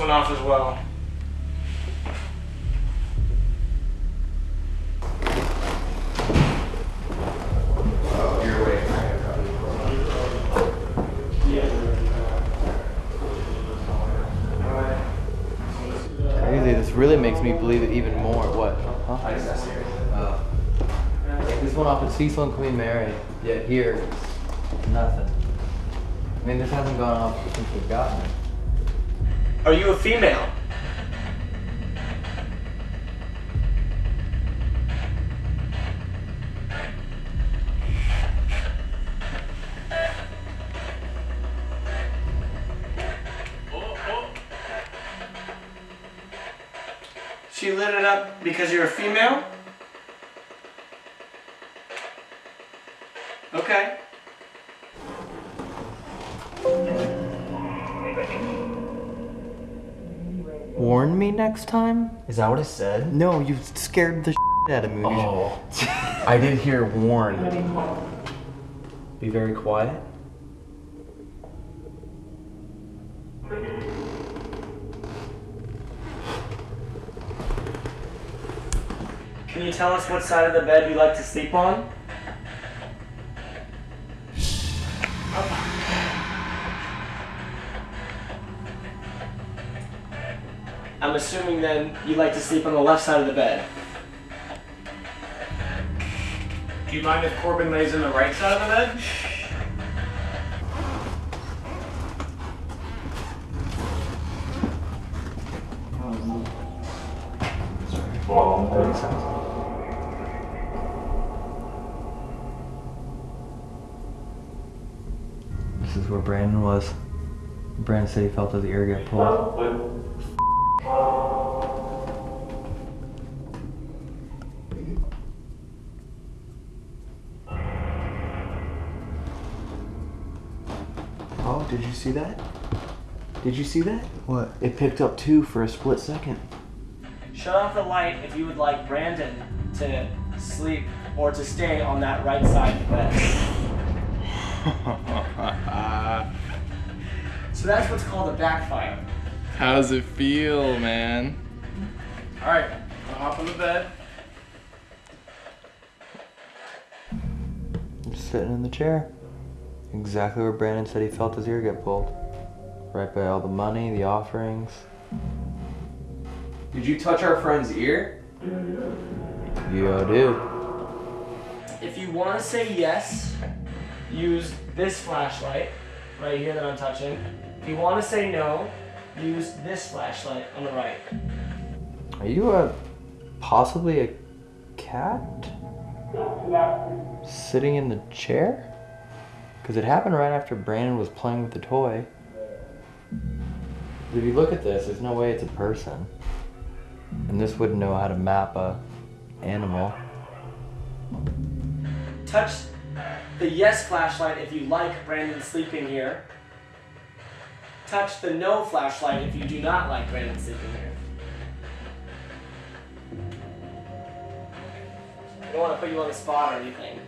One off as well. Next time? Is that what I said? No, you scared the out of me. Oh, I did hear warn. Be very quiet. Can you tell us what side of the bed you like to sleep on? Assuming then you like to sleep on the left side of the bed. Do you mind if Corbin lays in the right side of the bed? This is where Brandon was. Brandon said he felt his ear get pulled. Did you see that? Did you see that? What? It picked up two for a split second. Shut off the light if you would like Brandon to sleep or to stay on that right side of the bed. So that's what's called a backfire. How's it feel, man? Alright, I'll hop on the bed. I'm sitting in the chair. Exactly where Brandon said he felt his ear get pulled. Right by all the money, the offerings. Did you touch our friend's ear? Yeah, dude. If you want to say yes, use this flashlight right here that I'm touching. If you want to say no, use this flashlight on the right. Are you a possibly a cat sitting in the chair? Because it happened right after Brandon was playing with the toy. If you look at this, there's no way it's a person. And this wouldn't know how to map a animal. Touch the yes flashlight if you like Brandon sleeping here. Touch the no flashlight if you do not like Brandon sleeping here. I don't want to put you on the spot or anything.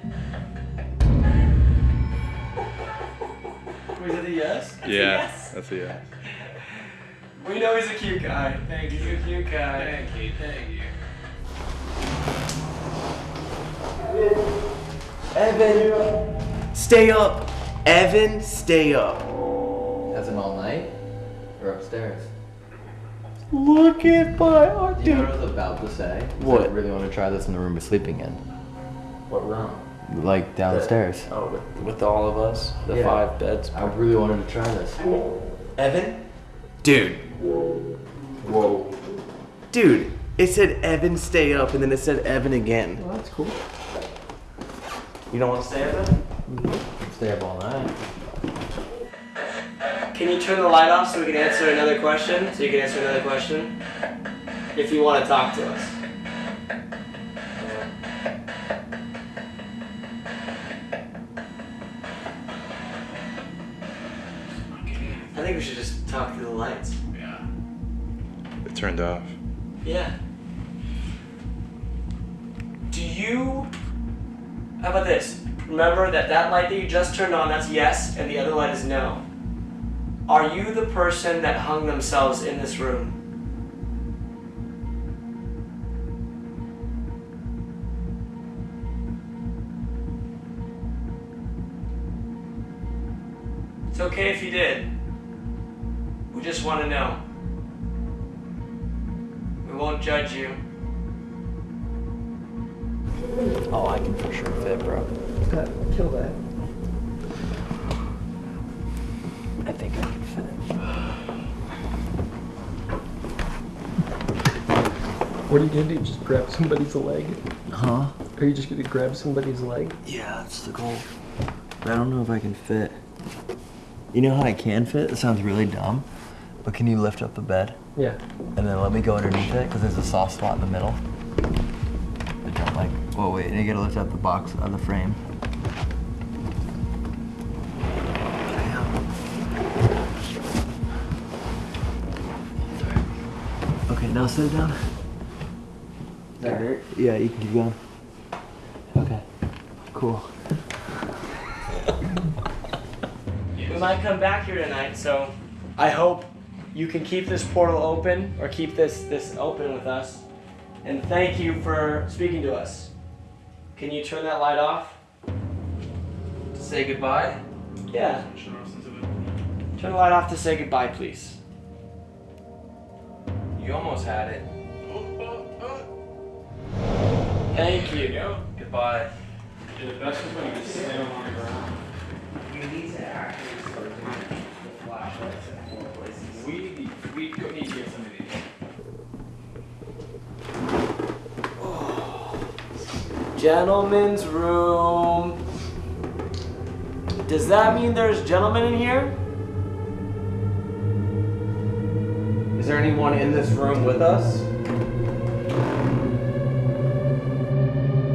Was it a yes? It's a Yeah, yes. that's a yes. We know he's a cute guy. Thank you. He's a cute guy. Thank you, thank you. Evan, stay up. Evan, stay up. As in all night? Or upstairs? Look at my art, You know what I was about to say? What? I really want to try this in the room we're sleeping in. What room? Like downstairs. Oh, with, with all of us, the Yeah. five beds. I really wanted to try this. Evan, dude. Whoa. Dude, it said Evan, stay up, and then it said Evan again. Well, that's cool. You don't want to stay up then? Mm-hmm. Stay up all night. Can you turn the light off so we can answer another question? So you can answer another question? If you want to talk to us. Think we should just talk through the lights. Yeah. It turned off. Yeah. Do you. How about this? Remember that that light that you just turned on, that's yes, and the other light is no. Are you the person that hung themselves in this room? It's okay if you did. We just want to know. We won't judge you. Oh, I can for sure fit, bro. Kill that. I think I can fit. What are you gonna do? Just grab somebody's leg? Huh? Are you just gonna grab somebody's leg? Yeah, that's the goal. But I don't know if I can fit. You know how I can fit? It sounds really dumb. But can you lift up the bed? Yeah. And then let me go underneath it? Because there's a soft spot in the middle. I don't like. Oh, wait. And you gotta lift up the box of the frame. Okay, now sit down. That hurt? Yeah, you can keep going. Okay. Cool. We might come back here tonight, so I hope you can keep this portal open or keep this this open with us. And thank you for speaking to us. Can you turn that light off? To say goodbye? Yeah. Turn the light off to say goodbye, please. You almost had it. Thank you. Goodbye. Yeah, the best is when you just stand on the ground. We need to actually start doing the flashlights in more places. We, we go need to get some of these. Gentlemen's room. Does that mean there's gentlemen in here? Is there anyone in this room with us?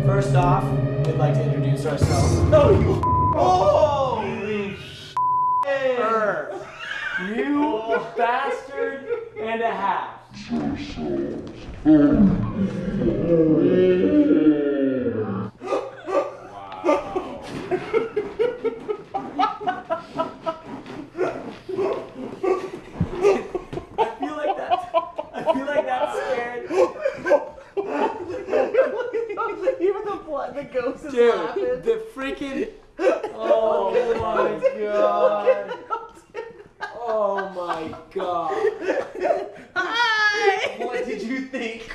First off, we'd like to introduce ourselves. No, you. Holy shit! You bastard and a half. I feel like that. I feel like that scared. Even the blood, the ghost is Dude, laughing. the freaking. Oh my god. Oh my god. What did you think?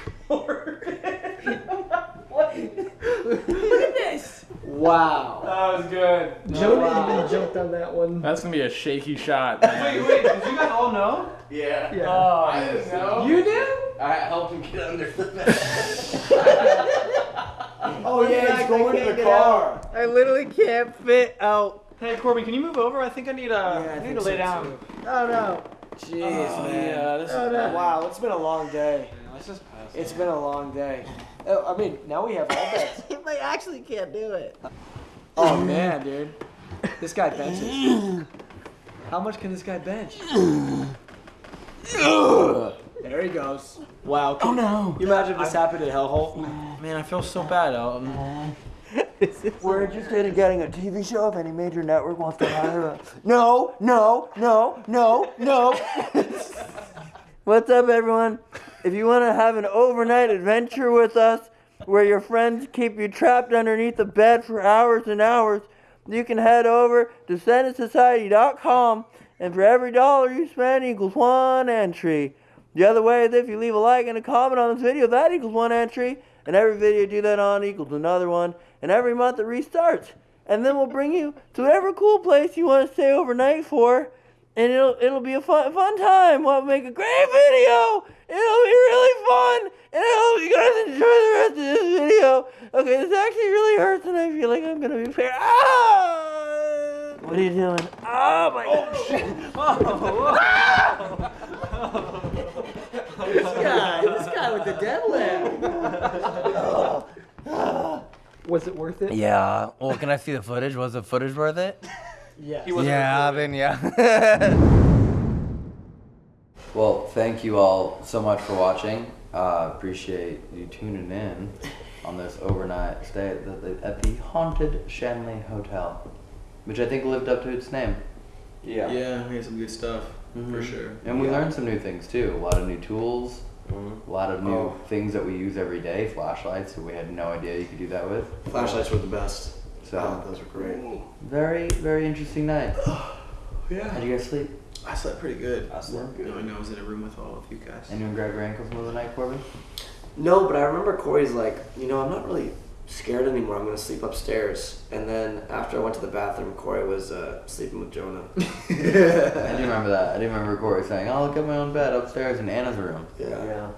Wow. That was good. Jonah Wow. even jumped on that one. That's gonna be a shaky shot. man. Wait, wait, did you guys all know? Yeah. Yeah. Oh, I didn't know. You did? I helped him get under the bed. Oh yeah, he's going to the car. I literally can't fit out. Hey, Corbin, can you move over? I think I need, uh, I I need think to lay so, down. Oh no. Jeez, man. Yeah, this is Oh, bad. Wow, it's been a long day. Let's just pass. It's been a long day. Oh, I mean, now we have all beds. I actually can't do it. Oh man, dude. This guy benches. How much can this guy bench? There he goes. Wow. Oh no. You imagine if this happened at Hellhole? Oh, man, I feel so bad, Elton. We're interested in getting a TV show if any major network wants to hire us. No, no, no, no, no. What's up, everyone? If you want to have an overnight adventure with us where your friends keep you trapped underneath the bed for hours and hours, you can head over to SenditSociety.com and for every dollar you spend equals one entry. The other way is if you leave a like and a comment on this video, that equals one entry. And every video you do that on equals another one. And every month it restarts. And then we'll bring you to whatever cool place you want to stay overnight for. And it'll it'll be a fun fun time. We'll make a great video. It'll be really fun. And I hope you guys enjoy the rest of this video. Okay, this actually really hurts and I feel like I'm gonna be fair. Ah! What are you doing? Oh my oh, shit. This guy, this guy with the deadlift. Was it worth it? Yeah. Well, can I see the footage? Was the footage worth it? Yeah. Yeah, then yeah. well, thank you all so much for watching. Uh, appreciate you tuning in on this overnight stay at the, at the haunted Shanley Hotel, which I think lived up to its name. Yeah. Yeah, we had some good stuff for Mhm. sure. And we Yeah. learned some new things too. A lot of new tools, a lot of new Oh. things that we use every day. Flashlights that we had no idea you could do that with. Flashlights were the best. So Oh, those were great. very very interesting night. Yeah. How'd you guys sleep? I slept pretty good. I slept good. Knowing I was in a room with all of you guys. Anyone grab your ankles in the middle of the night, Corbin? No, but I remember Corey's like, you know, I'm not really scared anymore. I'm gonna sleep upstairs. And then after I went to the bathroom, Corey was uh, sleeping with Jonah. I do remember that. I do remember Corey saying, "I'll look at my own bed upstairs in Anna's room." Yeah. Yeah.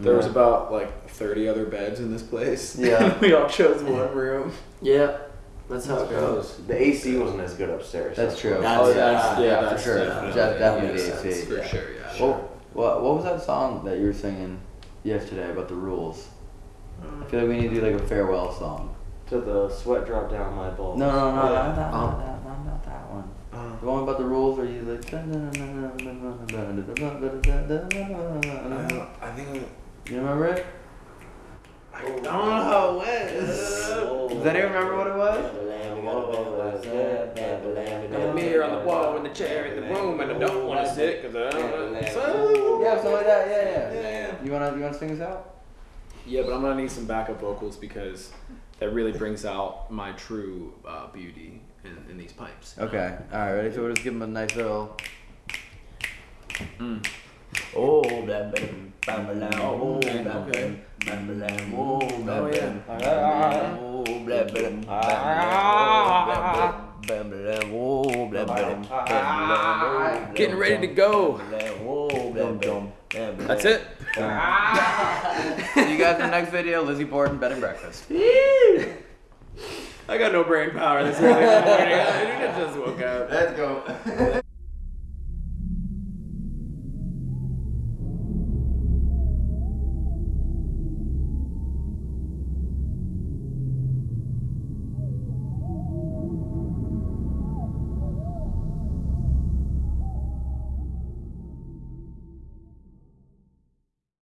There was about like 30 other beds in this place. Yeah. we all chose one room. Yeah, that's how it goes. The AC wasn't as good upstairs. That's true. That's- oh, that's- yeah, yeah, for sure. definitely- That's definitely the. AC. For sure, yeah. What, what, what was that song that you were singing yesterday about the rules? I feel like we need to do like a farewell song. To the sweat drop down my balls. No, no, no, Yeah. not that, Um, not that, not, not that one. uh, The one about the rules where you like. I think You remember it? I don't know how it went. Does anyone remember what it was? Got a mirror on the wall and the chair in the room, and I don't want to sit because I don't know. So, Yeah, something like that. Yeah, yeah. Yeah, yeah. You wanna, you wanna sing this out? Yeah, but I'm gonna need some backup vocals because that really brings out my true uh, beauty in, in these pipes. Okay. All right. Ready? So we'll just give him a nice little. Oh, blah, blah, blah, blah, blah, oh, okay, blah, okay. blah, blah, blah, oh, blah, Oh, blah, yeah. blah, blah, oh, blah, blah, oh, blah, blah, blah, blah, blah, Getting ready to go. oh. That's it. See you guys in the next video. Lizzie Borden, bed and breakfast. I got no brain power this early in the morning. I just woke up. Let's go.